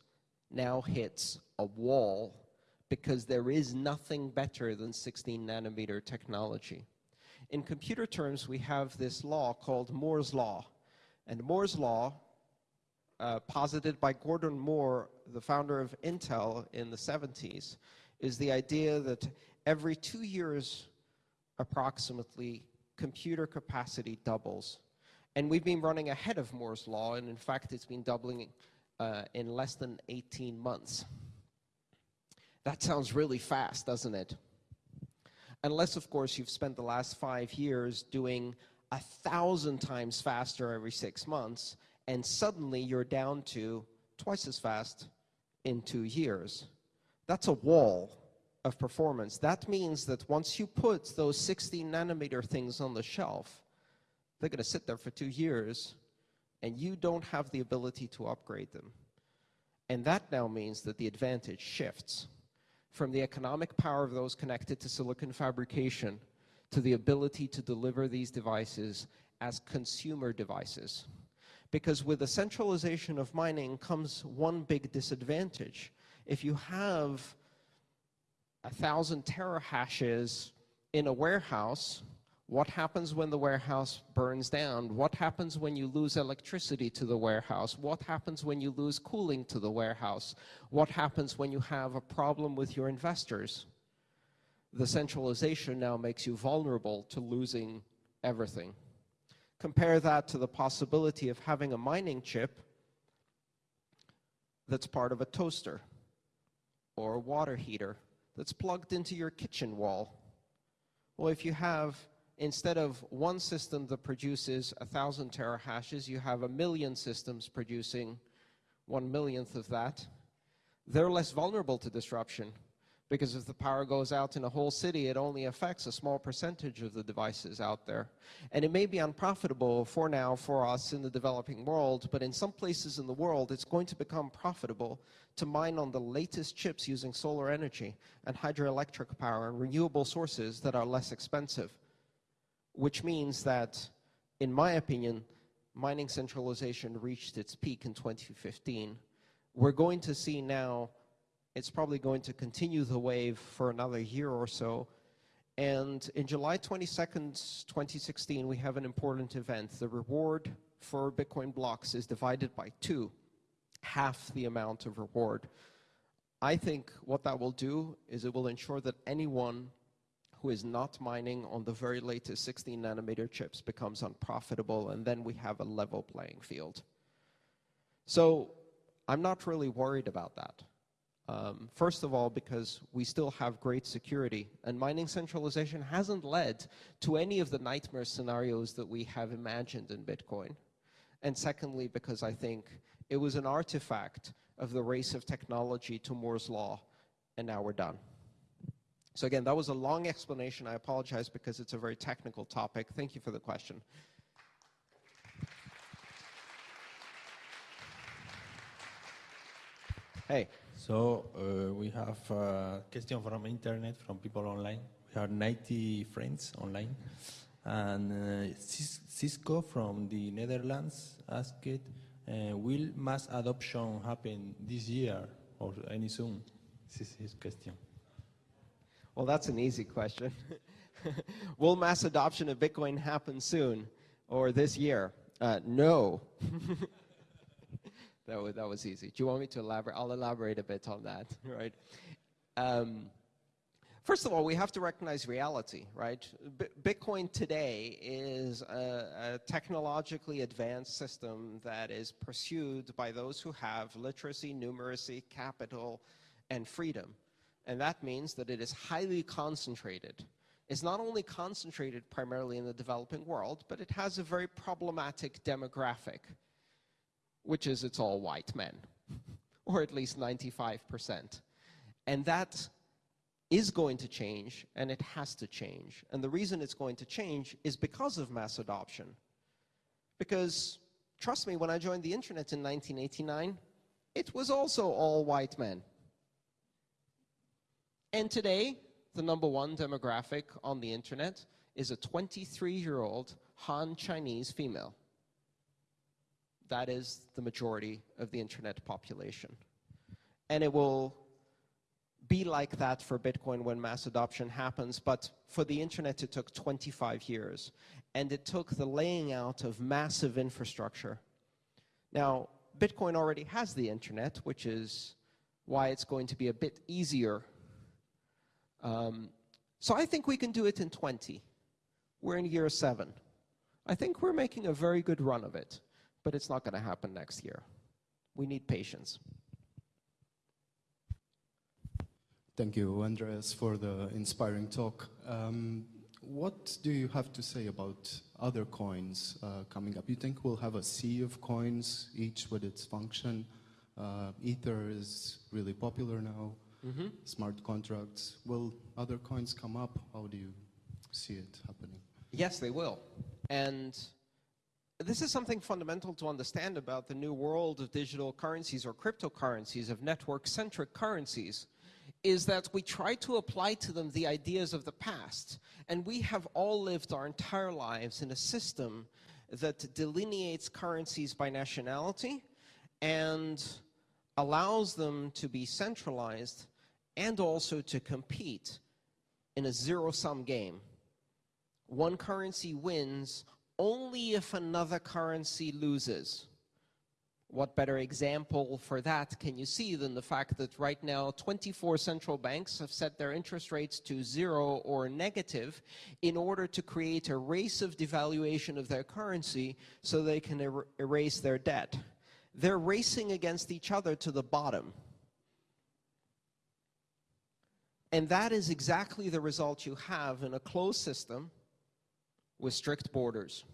now hits a wall because there is nothing better than 16 nanometer technology. In computer terms, we have this law called Moore's Law. And Moore's Law, uh, posited by Gordon Moore, the founder of Intel in the 70s, is the idea that every two years, approximately, computer capacity doubles. And we've been running ahead of Moore's Law, and in fact, it's been doubling uh, in less than 18 months. That sounds really fast, doesn't it? Unless, of course, you've spent the last five years doing a thousand times faster every six months, and suddenly you're down to twice as fast in two years. That's a wall of performance. That means that once you put those 16 nanometer things on the shelf, they're going to sit there for two years, and you don't have the ability to upgrade them. And that now means that the advantage shifts from the economic power of those connected to silicon fabrication to the ability to deliver these devices as consumer devices. Because with the centralization of mining comes one big disadvantage. If you have a thousand terahashes in a warehouse, what happens when the warehouse burns down? What happens when you lose electricity to the warehouse? What happens when you lose cooling to the warehouse? What happens when you have a problem with your investors? The centralization now makes you vulnerable to losing everything. Compare that to the possibility of having a mining chip that's part of a toaster or a water heater that's plugged into your kitchen wall. Well, if you have, instead of one system that produces a thousand terahashes, you have a million systems producing one millionth of that, they're less vulnerable to disruption because if the power goes out in a whole city, it only affects a small percentage of the devices out there. And it may be unprofitable for now for us in the developing world, but in some places in the world, it's going to become profitable to mine on the latest chips using solar energy and hydroelectric power and renewable sources that are less expensive. Which means that, in my opinion, mining centralization reached its peak in 2015. We're going to see now it's probably going to continue the wave for another year or so. And in July 22nd, 2016, we have an important event. The reward for Bitcoin blocks is divided by two, half the amount of reward. I think what that will do is it will ensure that anyone who is not mining on the very latest 16 nanometer chips becomes unprofitable, and then we have a level playing field. So I'm not really worried about that. Um, first of all, because we still have great security, and mining centralization hasn't led to any of the nightmare scenarios that we have imagined in Bitcoin. And secondly, because I think it was an artifact of the race of technology to Moore's Law, and now we're done. So again, that was a long explanation. I apologize because it's a very technical topic. Thank you for the question. Hey. So uh, we have a question from internet, from people online. We have 90 friends online. And uh, Cisco from the Netherlands asked, uh, will mass adoption happen this year or any soon? This is his question. Well, that's an easy question. will mass adoption of Bitcoin happen soon or this year? Uh, no. That was, that was easy. Do you want me to elaborate? I'll elaborate a bit on that, right? Um, first of all, we have to recognize reality, right? B Bitcoin today is a, a, technologically advanced system that is pursued by those who have literacy, numeracy, capital, and freedom. And that means that it is highly concentrated. It's not only concentrated primarily in the developing world, but it has a very problematic demographic which is it's all white men, or at least 95%. And that is going to change, and it has to change. And the reason it's going to change is because of mass adoption. Because, trust me, when I joined the internet in 1989, it was also all white men. And today, the number one demographic on the internet is a 23-year-old Han Chinese female that is the majority of the internet population. And it will be like that for Bitcoin when mass adoption happens, but for the internet it took 25 years. And it took the laying out of massive infrastructure. Now, Bitcoin already has the internet, which is why it's going to be a bit easier. Um, so I think we can do it in 20. We're in year seven. I think we're making a very good run of it but it's not going to happen next year. We need patience. Thank you, Andreas, for the inspiring talk. Um, what do you have to say about other coins uh, coming up? You think we'll have a sea of coins, each with its function? Uh, Ether is really popular now. Mm -hmm. Smart contracts. Will other coins come up? How do you see it happening? Yes, they will. And this is something fundamental to understand about the new world of digital currencies or cryptocurrencies, of network-centric currencies, is that we try to apply to them the ideas of the past. And we have all lived our entire lives in a system that delineates currencies by nationality and allows them to be centralized and also to compete in a zero-sum game. One currency wins only if another currency loses. What better example for that can you see than the fact that right now 24 central banks have set their interest rates to zero or negative in order to create a race of devaluation of their currency so they can er erase their debt. They're racing against each other to the bottom. And that is exactly the result you have in a closed system with strict borders.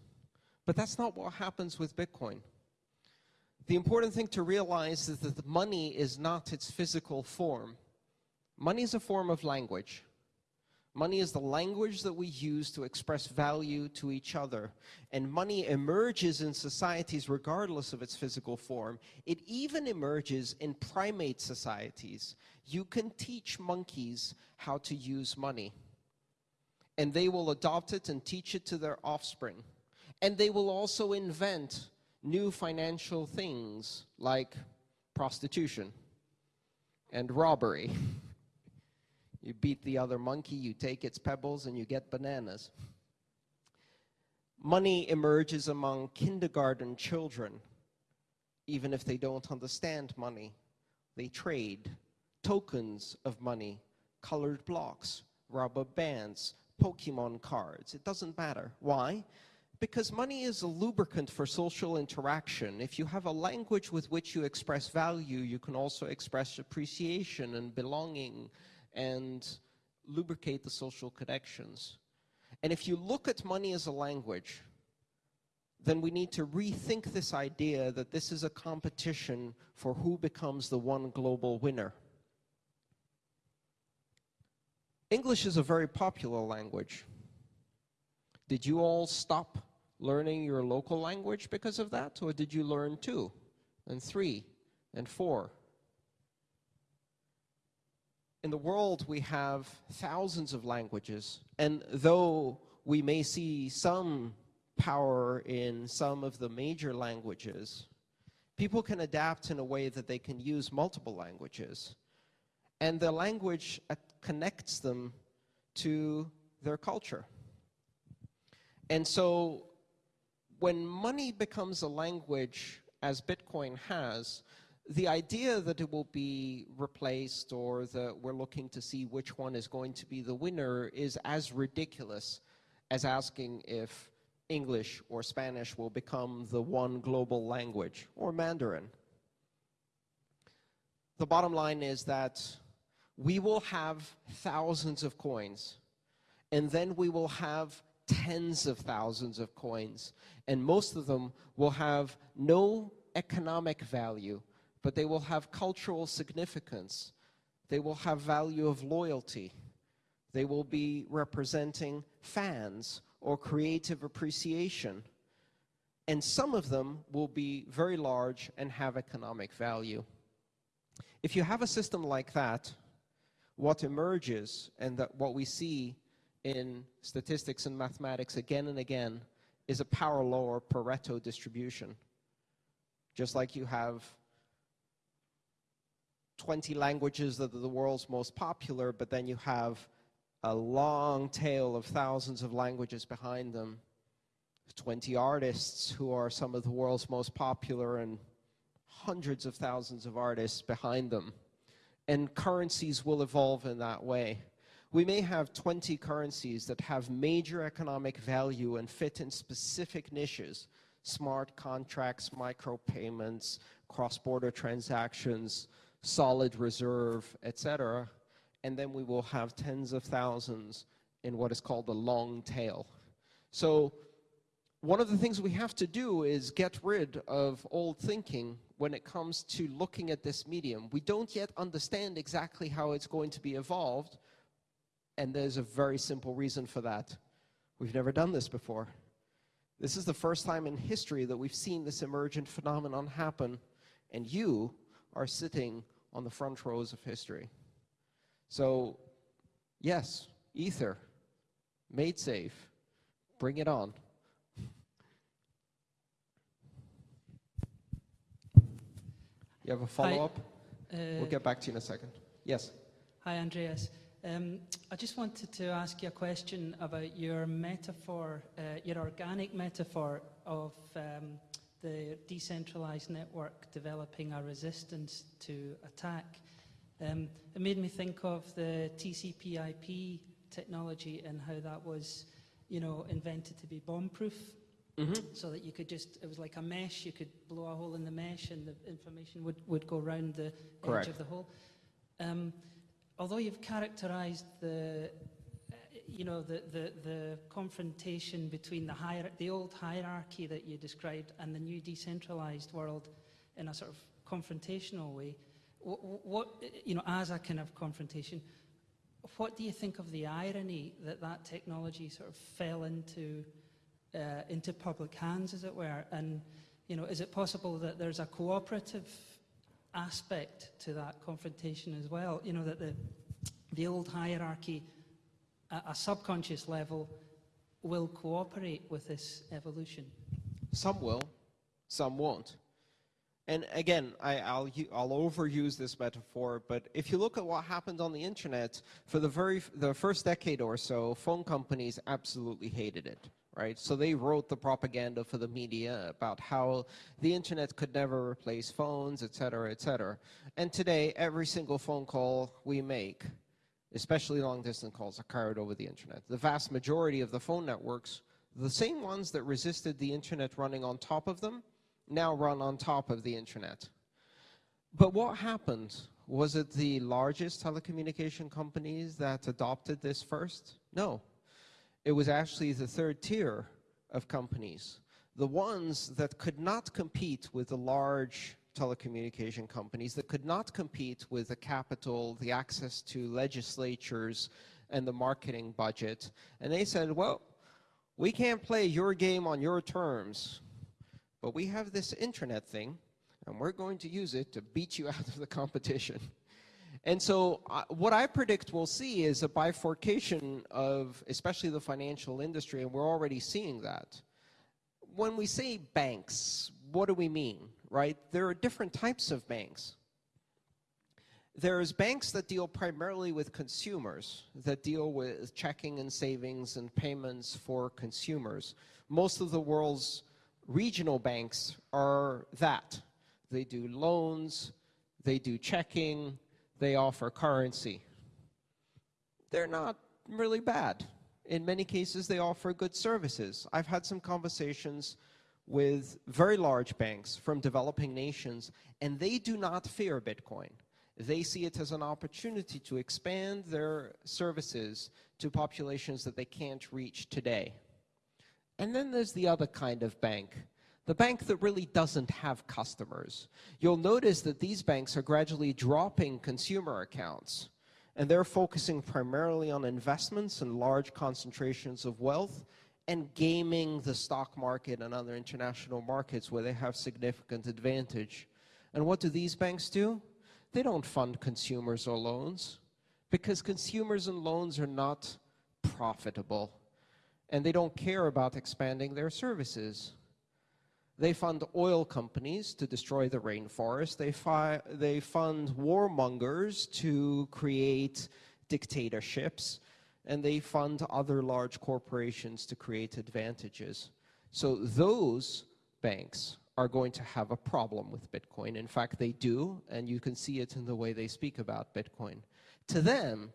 But that's not what happens with Bitcoin. The important thing to realize is that money is not its physical form. Money is a form of language. Money is the language that we use to express value to each other. And money emerges in societies regardless of its physical form. It even emerges in primate societies. You can teach monkeys how to use money. And they will adopt it and teach it to their offspring. And they will also invent new financial things like prostitution and robbery. You beat the other monkey, you take its pebbles, and you get bananas. Money emerges among kindergarten children, even if they don't understand money. They trade tokens of money, colored blocks, rubber bands, Pokemon cards. It doesn't matter. Why? Because money is a lubricant for social interaction. If you have a language with which you express value, you can also express appreciation and belonging and lubricate the social connections. And if you look at money as a language, then we need to rethink this idea that this is a competition for who becomes the one global winner. English is a very popular language. Did you all stop learning your local language because of that? Or did you learn two and three and four in the world, we have thousands of languages, and though we may see some power in some of the major languages, people can adapt in a way that they can use multiple languages. And the language uh, connects them to their culture. And so when money becomes a language, as Bitcoin has, the idea that it will be replaced or that we're looking to see which one is going to be the winner is as ridiculous as asking if English or Spanish will become the one global language or Mandarin. The bottom line is that we will have thousands of coins and then we will have tens of thousands of coins and most of them will have no economic value but they will have cultural significance. They will have value of loyalty. They will be representing fans or creative appreciation. And some of them will be very large and have economic value. If you have a system like that, what emerges and that what we see in statistics and mathematics again and again is a power law or Pareto distribution. Just like you have 20 languages that are the world's most popular, but then you have a long tail of thousands of languages behind them. 20 artists who are some of the world's most popular and hundreds of thousands of artists behind them. And currencies will evolve in that way. We may have 20 currencies that have major economic value and fit in specific niches, smart contracts, micropayments, cross-border transactions, solid reserve, etc. And then we will have tens of thousands in what is called the long tail. So one of the things we have to do is get rid of old thinking when it comes to looking at this medium. We don't yet understand exactly how it's going to be evolved, and there's a very simple reason for that. We've never done this before. This is the first time in history that we've seen this emergent phenomenon happen, and you are sitting on the front rows of history. So, yes, Ether, MaidSafe, bring it on. You have a follow-up? Uh, we'll get back to you in a second. Yes. Hi, Andreas. Um, I just wanted to ask you a question about your metaphor, uh, your organic metaphor of um, the decentralized network developing a resistance to attack. Um, it made me think of the TCP/IP technology and how that was, you know, invented to be bomb-proof, so that you could just it was like a mesh. You could blow a hole in the mesh, and the information would would go around the Correct. edge of the hole. Um, although you've characterized the you know the, the, the confrontation between the the old hierarchy that you described and the new decentralized world in a sort of confrontational way what, what you know as a kind of confrontation what do you think of the irony that that technology sort of fell into uh, into public hands as it were and you know is it possible that there's a cooperative aspect to that confrontation as well. You know, that the, the old hierarchy at a subconscious level will cooperate with this evolution. Some will, some won't. And again, I, I'll, u- I'll overuse this metaphor, but if you look at what happened on the internet, for the very the first decade or so, phone companies absolutely hated it, right? So they wrote the propaganda for the media about how the internet could never replace phones, et cetera, et cetera. And today, every single phone call we make, especially long distance calls, are carried over the internet. The vast majority of the phone networks, the same ones that resisted the internet running on top of them, now run on top of the internet. But what happened? Was it the largest telecommunication companies that adopted this first? No. It was actually the third tier of companies, the ones that could not compete with the large telecommunication companies, that could not compete with the capital, the access to legislatures, and the marketing budget. And they said, well, we can't play your game on your terms, but we have this internet thing, and we're going to use it to beat you out of the competition. And so, uh, what I predict we'll see is a bifurcation of, especially the financial industry, and we're already seeing that. When we say banks, what do we mean, right? There are different types of banks. There's banks that deal primarily with consumers, that deal with checking and savings and payments for consumers. Most of the world's regional banks are that. They do loans, they do checking, they offer currency. They're not really bad. In many cases, they offer good services. I've had some conversations with very large banks from developing nations, and they do not fear Bitcoin. They see it as an opportunity to expand their services to populations that they can't reach today. And then there's the other kind of bank, the bank that really doesn't have customers. You'll notice that these banks are gradually dropping consumer accounts, and they're focusing primarily on investments and large concentrations of wealth and gaming the stock market and other international markets where they have significant advantage. And what do these banks do? They don't fund consumers or loans because consumers and loans are not profitable and they don't care about expanding their services. They fund oil companies to destroy the rainforest. They, they fund warmongers to create dictatorships. And they fund other large corporations to create advantages. So those banks are going to have a problem with Bitcoin. In fact, they do, and you can see it in the way they speak about Bitcoin. To them,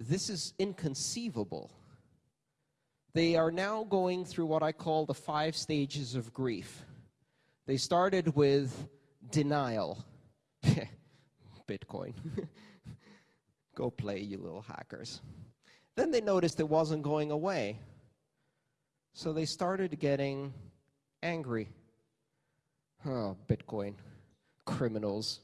this is inconceivable. They are now going through what I call the five stages of grief. They started with denial. Bitcoin. Go play, you little hackers. Then they noticed it wasn't going away. So they started getting angry. Oh, Bitcoin. Criminals,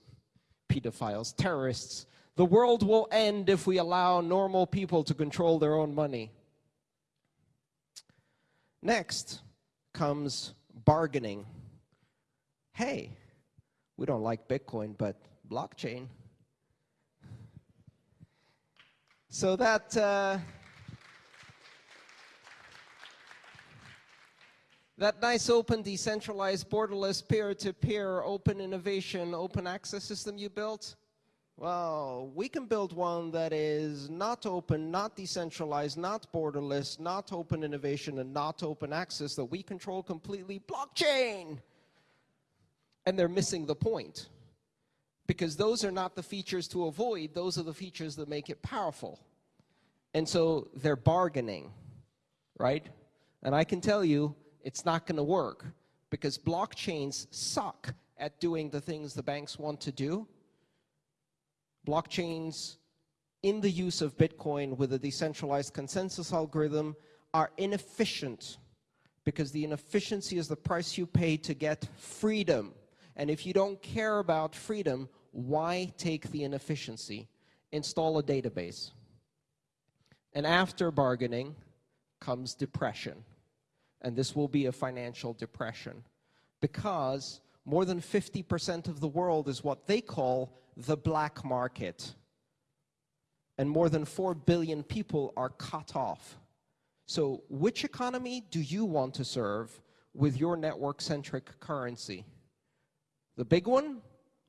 pedophiles, terrorists. The world will end if we allow normal people to control their own money. Next comes bargaining. Hey, we don't like Bitcoin, but blockchain. So that. Uh, That nice open, decentralized, borderless, peer-to-peer, open innovation, open access system you built, well, we can build one that is not open, not decentralized, not borderless, not open innovation, and not open access that we control completely. Blockchain! And they're missing the point. Because those are not the features to avoid, those are the features that make it powerful. And so they're bargaining, right? And I can tell you, it's not going to work because blockchains suck at doing the things the banks want to do blockchains in the use of Bitcoin with a decentralized consensus algorithm are inefficient because the inefficiency is the price you pay to get freedom. And if you don't care about freedom, why take the inefficiency? Install a database. And after bargaining comes depression. And this will be a financial depression because more than 50% of the world is what they call the black market. And more than 4 billion people are cut off. So which economy do you want to serve with your network-centric currency? The big one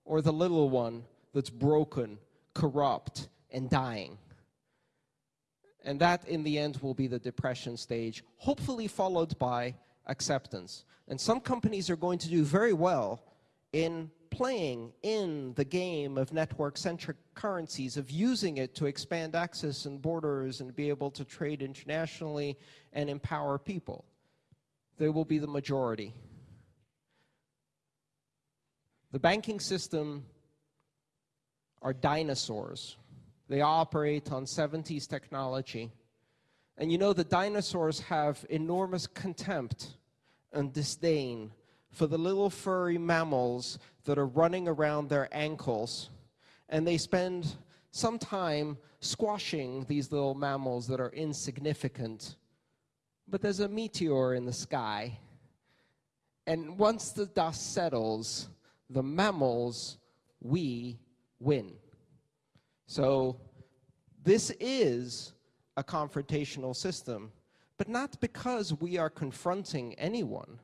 or the little one that's broken, corrupt, and dying? And that, in the end, will be the depression stage, hopefully followed by acceptance. And some companies are going to do very well in playing in the game of network-centric currencies, of using it to expand access and borders and be able to trade internationally and empower people. They will be the majority. The banking system are dinosaurs. They operate on 70s technology. And you know, the dinosaurs have enormous contempt and disdain for the little furry mammals that are running around their ankles. And they spend some time squashing these little mammals that are insignificant. But there's a meteor in the sky. And once the dust settles, the mammals, we win. So this is a confrontational system, but not because we are confronting anyone.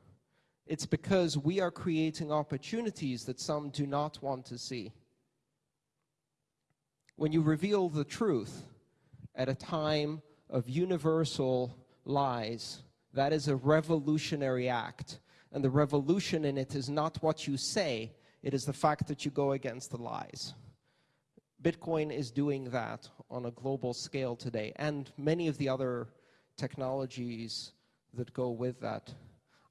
It's because we are creating opportunities that some do not want to see. When you reveal the truth at a time of universal lies, that is a revolutionary act. And the revolution in it is not what you say, it is the fact that you go against the lies. Bitcoin is doing that on a global scale today, and many of the other technologies that go with that.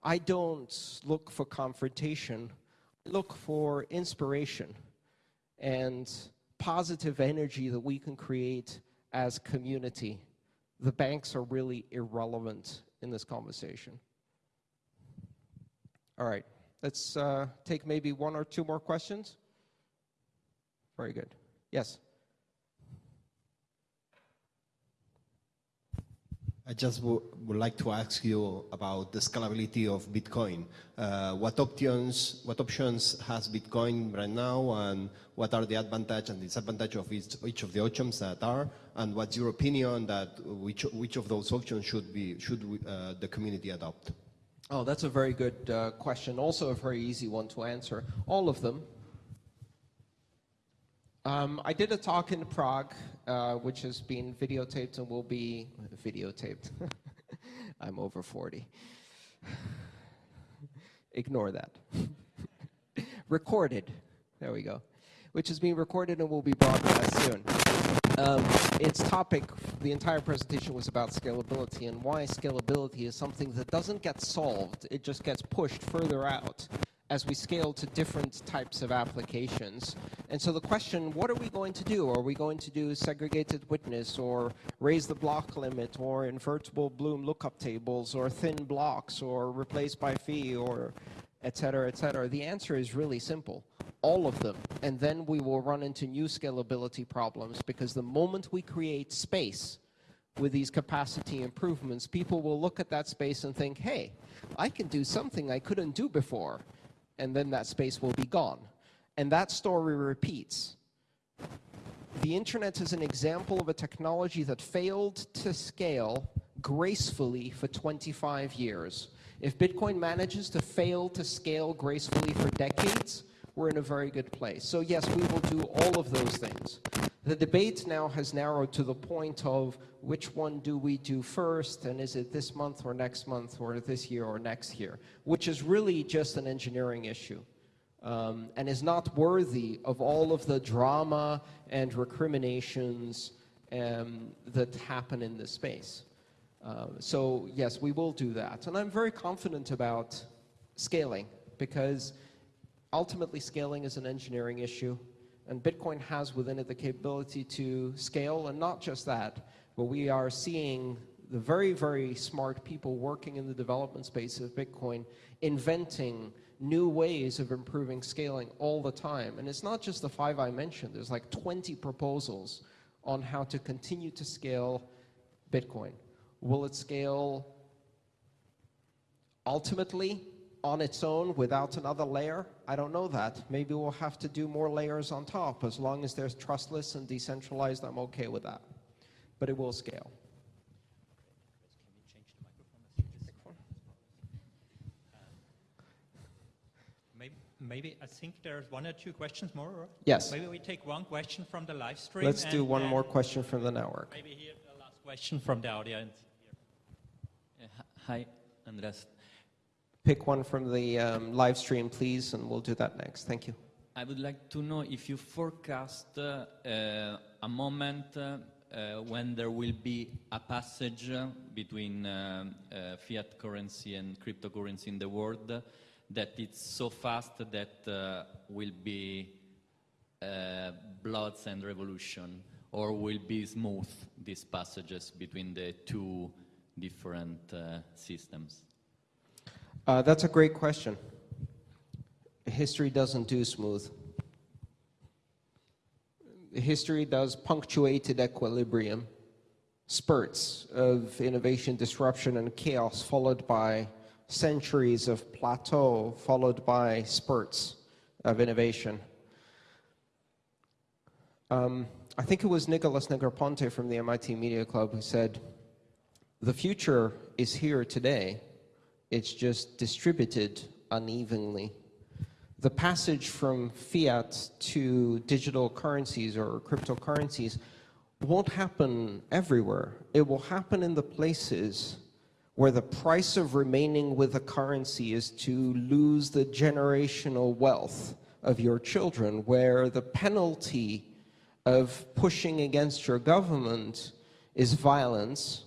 I don't look for confrontation. I look for inspiration and positive energy that we can create as community. The banks are really irrelevant in this conversation. All right, let's uh, take maybe one or two more questions. Very good. Yes. I just would like to ask you about the scalability of Bitcoin. Uh, what options what options has Bitcoin right now, and what are the advantage and disadvantage of each, each of the options that are, and what's your opinion that which which of those options should be should uh, the community adopt? Oh, that's a very good uh, question. Also, a very easy one to answer. All of them. Um, I did a talk in Prague, uh, which has been videotaped and will be videotaped. I'm over 40. Ignore that. recorded. There we go. Which is being recorded and will be broadcast soon. Um, its topic, the entire presentation was about scalability and why scalability is something that doesn't get solved, it just gets pushed further out as we scale to different types of applications. And so the question, what are we going to do? Are we going to do segregated witness or raise the block limit or invertible Bloom lookup tables or thin blocks or replace by fee or et cetera, et cetera? The answer is really simple. All of them. And then we will run into new scalability problems because the moment we create space with these capacity improvements, people will look at that space and think, hey, I can do something I couldn't do before and then that space will be gone. And that story repeats. The internet is an example of a technology that failed to scale gracefully for 25 years. If Bitcoin manages to fail to scale gracefully for decades, we're in a very good place. So yes, we will do all of those things. The debate now has narrowed to the point of which one do we do first, and is it this month or next month or this year or next year, which is really just an engineering issue um, and is not worthy of all of the drama and recriminations um, that happen in this space. Uh, so yes, we will do that. And I'm very confident about scaling because ultimately scaling is an engineering issue and Bitcoin has within it the capability to scale and not just that, but we are seeing the very, very smart people working in the development space of Bitcoin inventing new ways of improving scaling all the time. And it's not just the five I mentioned, there's like 20 proposals on how to continue to scale Bitcoin. Will it scale ultimately on its own without another layer? I don't know that. Maybe we'll have to do more layers on top. As long as they're trustless and decentralized, I'm okay with that. But it will scale. Maybe, I think there's one or two questions more. Or yes. Maybe we take one question from the live stream. Let's do one more question from the network. Maybe here the last question from the audience. Hi, Andres. Pick one from the um, live stream, please, and we'll do that next. Thank you. I would like to know if you forecast uh, a moment uh, when there will be a passage between uh, fiat currency and cryptocurrency in the world that it's so fast that uh, will be uh, bloods and revolution, or will be smooth, these passages between the two different uh, systems? Uh, that's a great question. History doesn't do smooth. History does punctuated equilibrium, spurts of innovation, disruption, and chaos, followed by centuries of plateau followed by spurts of innovation. Um, I think it was Nicholas Negroponte from the MIT Media Club who said, the future is here today, it's just distributed unevenly. The passage from fiat to digital currencies or cryptocurrencies won't happen everywhere. It will happen in the places where the price of remaining with a currency is to lose the generational wealth of your children, where the penalty of pushing against your government is violence,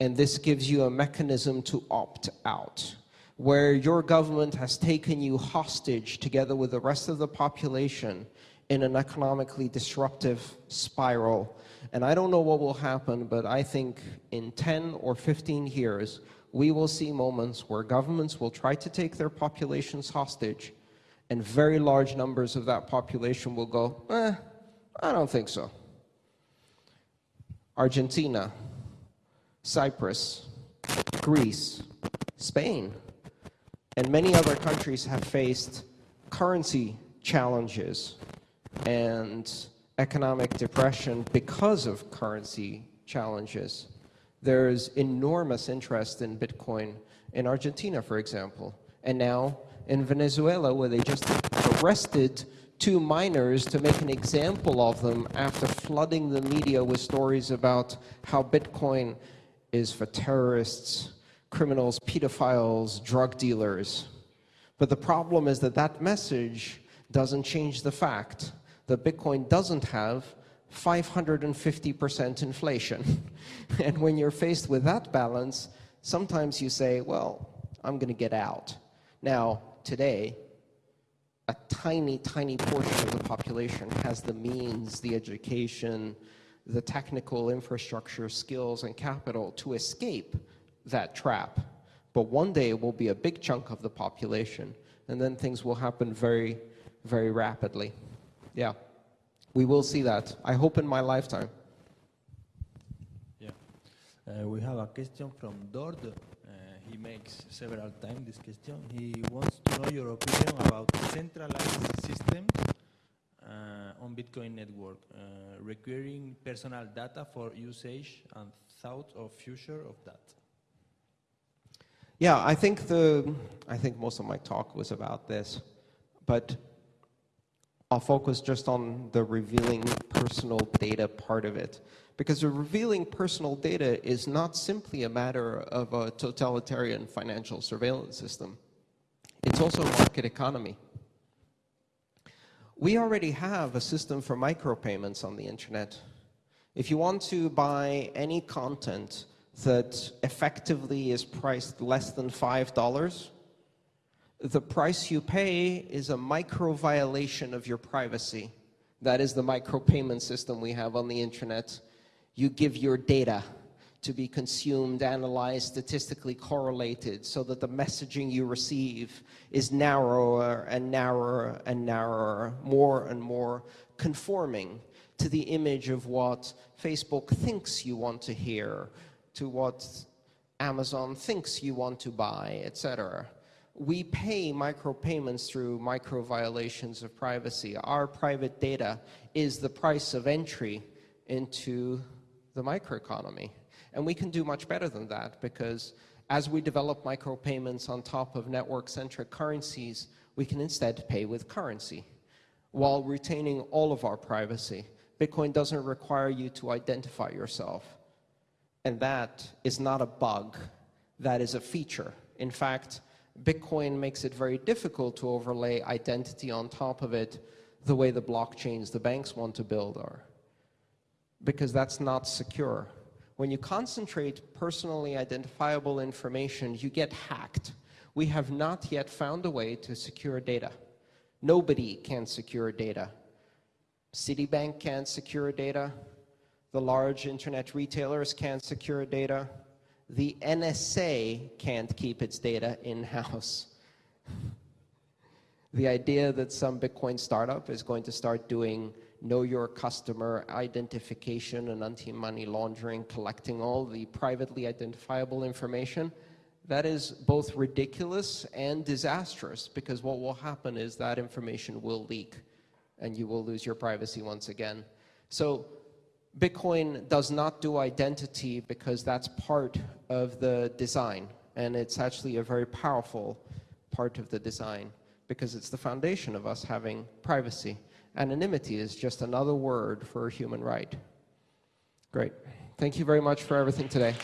and this gives you a mechanism to opt out, where your government has taken you hostage together with the rest of the population in an economically disruptive spiral and I don't know what will happen, but I think in 10 or 15 years, we will see moments where governments will try to take their populations hostage, and very large numbers of that population will go, eh, I don't think so. Argentina, Cyprus, Greece, Spain, and many other countries have faced currency challenges and economic depression because of currency challenges. There's enormous interest in Bitcoin in Argentina, for example, and now in Venezuela, where they just arrested two miners to make an example of them after flooding the media with stories about how Bitcoin is for terrorists, criminals, pedophiles, drug dealers. But the problem is that that message doesn't change the fact that Bitcoin doesn't have 550% inflation. and when you're faced with that balance, sometimes you say, well, I'm going to get out. Now, today, a tiny, tiny portion of the population has the means, the education, the technical infrastructure, skills, and capital to escape that trap. But one day it will be a big chunk of the population, and then things will happen very, very rapidly. Yeah, we will see that. I hope in my lifetime. Yeah. Uh, we have a question from Dord. Uh, he makes several times this question. He wants to know your opinion about centralized systems on Bitcoin network, uh, requiring personal data for usage and thought of future of that. Yeah, I think the I think most of my talk was about this, but I'll focus just on the revealing personal data part of it. Because the revealing personal data is not simply a matter of a totalitarian financial surveillance system. It's also a market economy. We already have a system for micropayments on the internet. If you want to buy any content that effectively is priced less than $5, the price you pay is a micro violation of your privacy. That is the micropayment system we have on the internet. You give your data to be consumed, analyzed, statistically correlated so that the messaging you receive is narrower and narrower and narrower, more and more conforming to the image of what Facebook thinks you want to hear, to what Amazon thinks you want to buy, etc. We pay micropayments through micro violations of privacy. Our private data is the price of entry into the microeconomy. And we can do much better than that because as we develop micropayments on top of network-centric currencies, we can instead pay with currency while retaining all of our privacy. Bitcoin doesn't require you to identify yourself. And that is not a bug, that is a feature. In fact, Bitcoin makes it very difficult to overlay identity on top of it the way the blockchains the banks want to build are, because that's not secure. When you concentrate personally identifiable information, you get hacked. We have not yet found a way to secure data. Nobody can secure data. Citibank can't secure data. The large internet retailers can't secure data the NSA can't keep its data in-house. the idea that some Bitcoin startup is going to start doing know your customer identification and anti-money laundering, collecting all the privately identifiable information, that is both ridiculous and disastrous because what will happen is that information will leak and you will lose your privacy once again. So Bitcoin does not do identity because that's part of the design. And it's actually a very powerful part of the design because it's the foundation of us having privacy. Anonymity is just another word for a human right. Great. Thank you very much for everything today.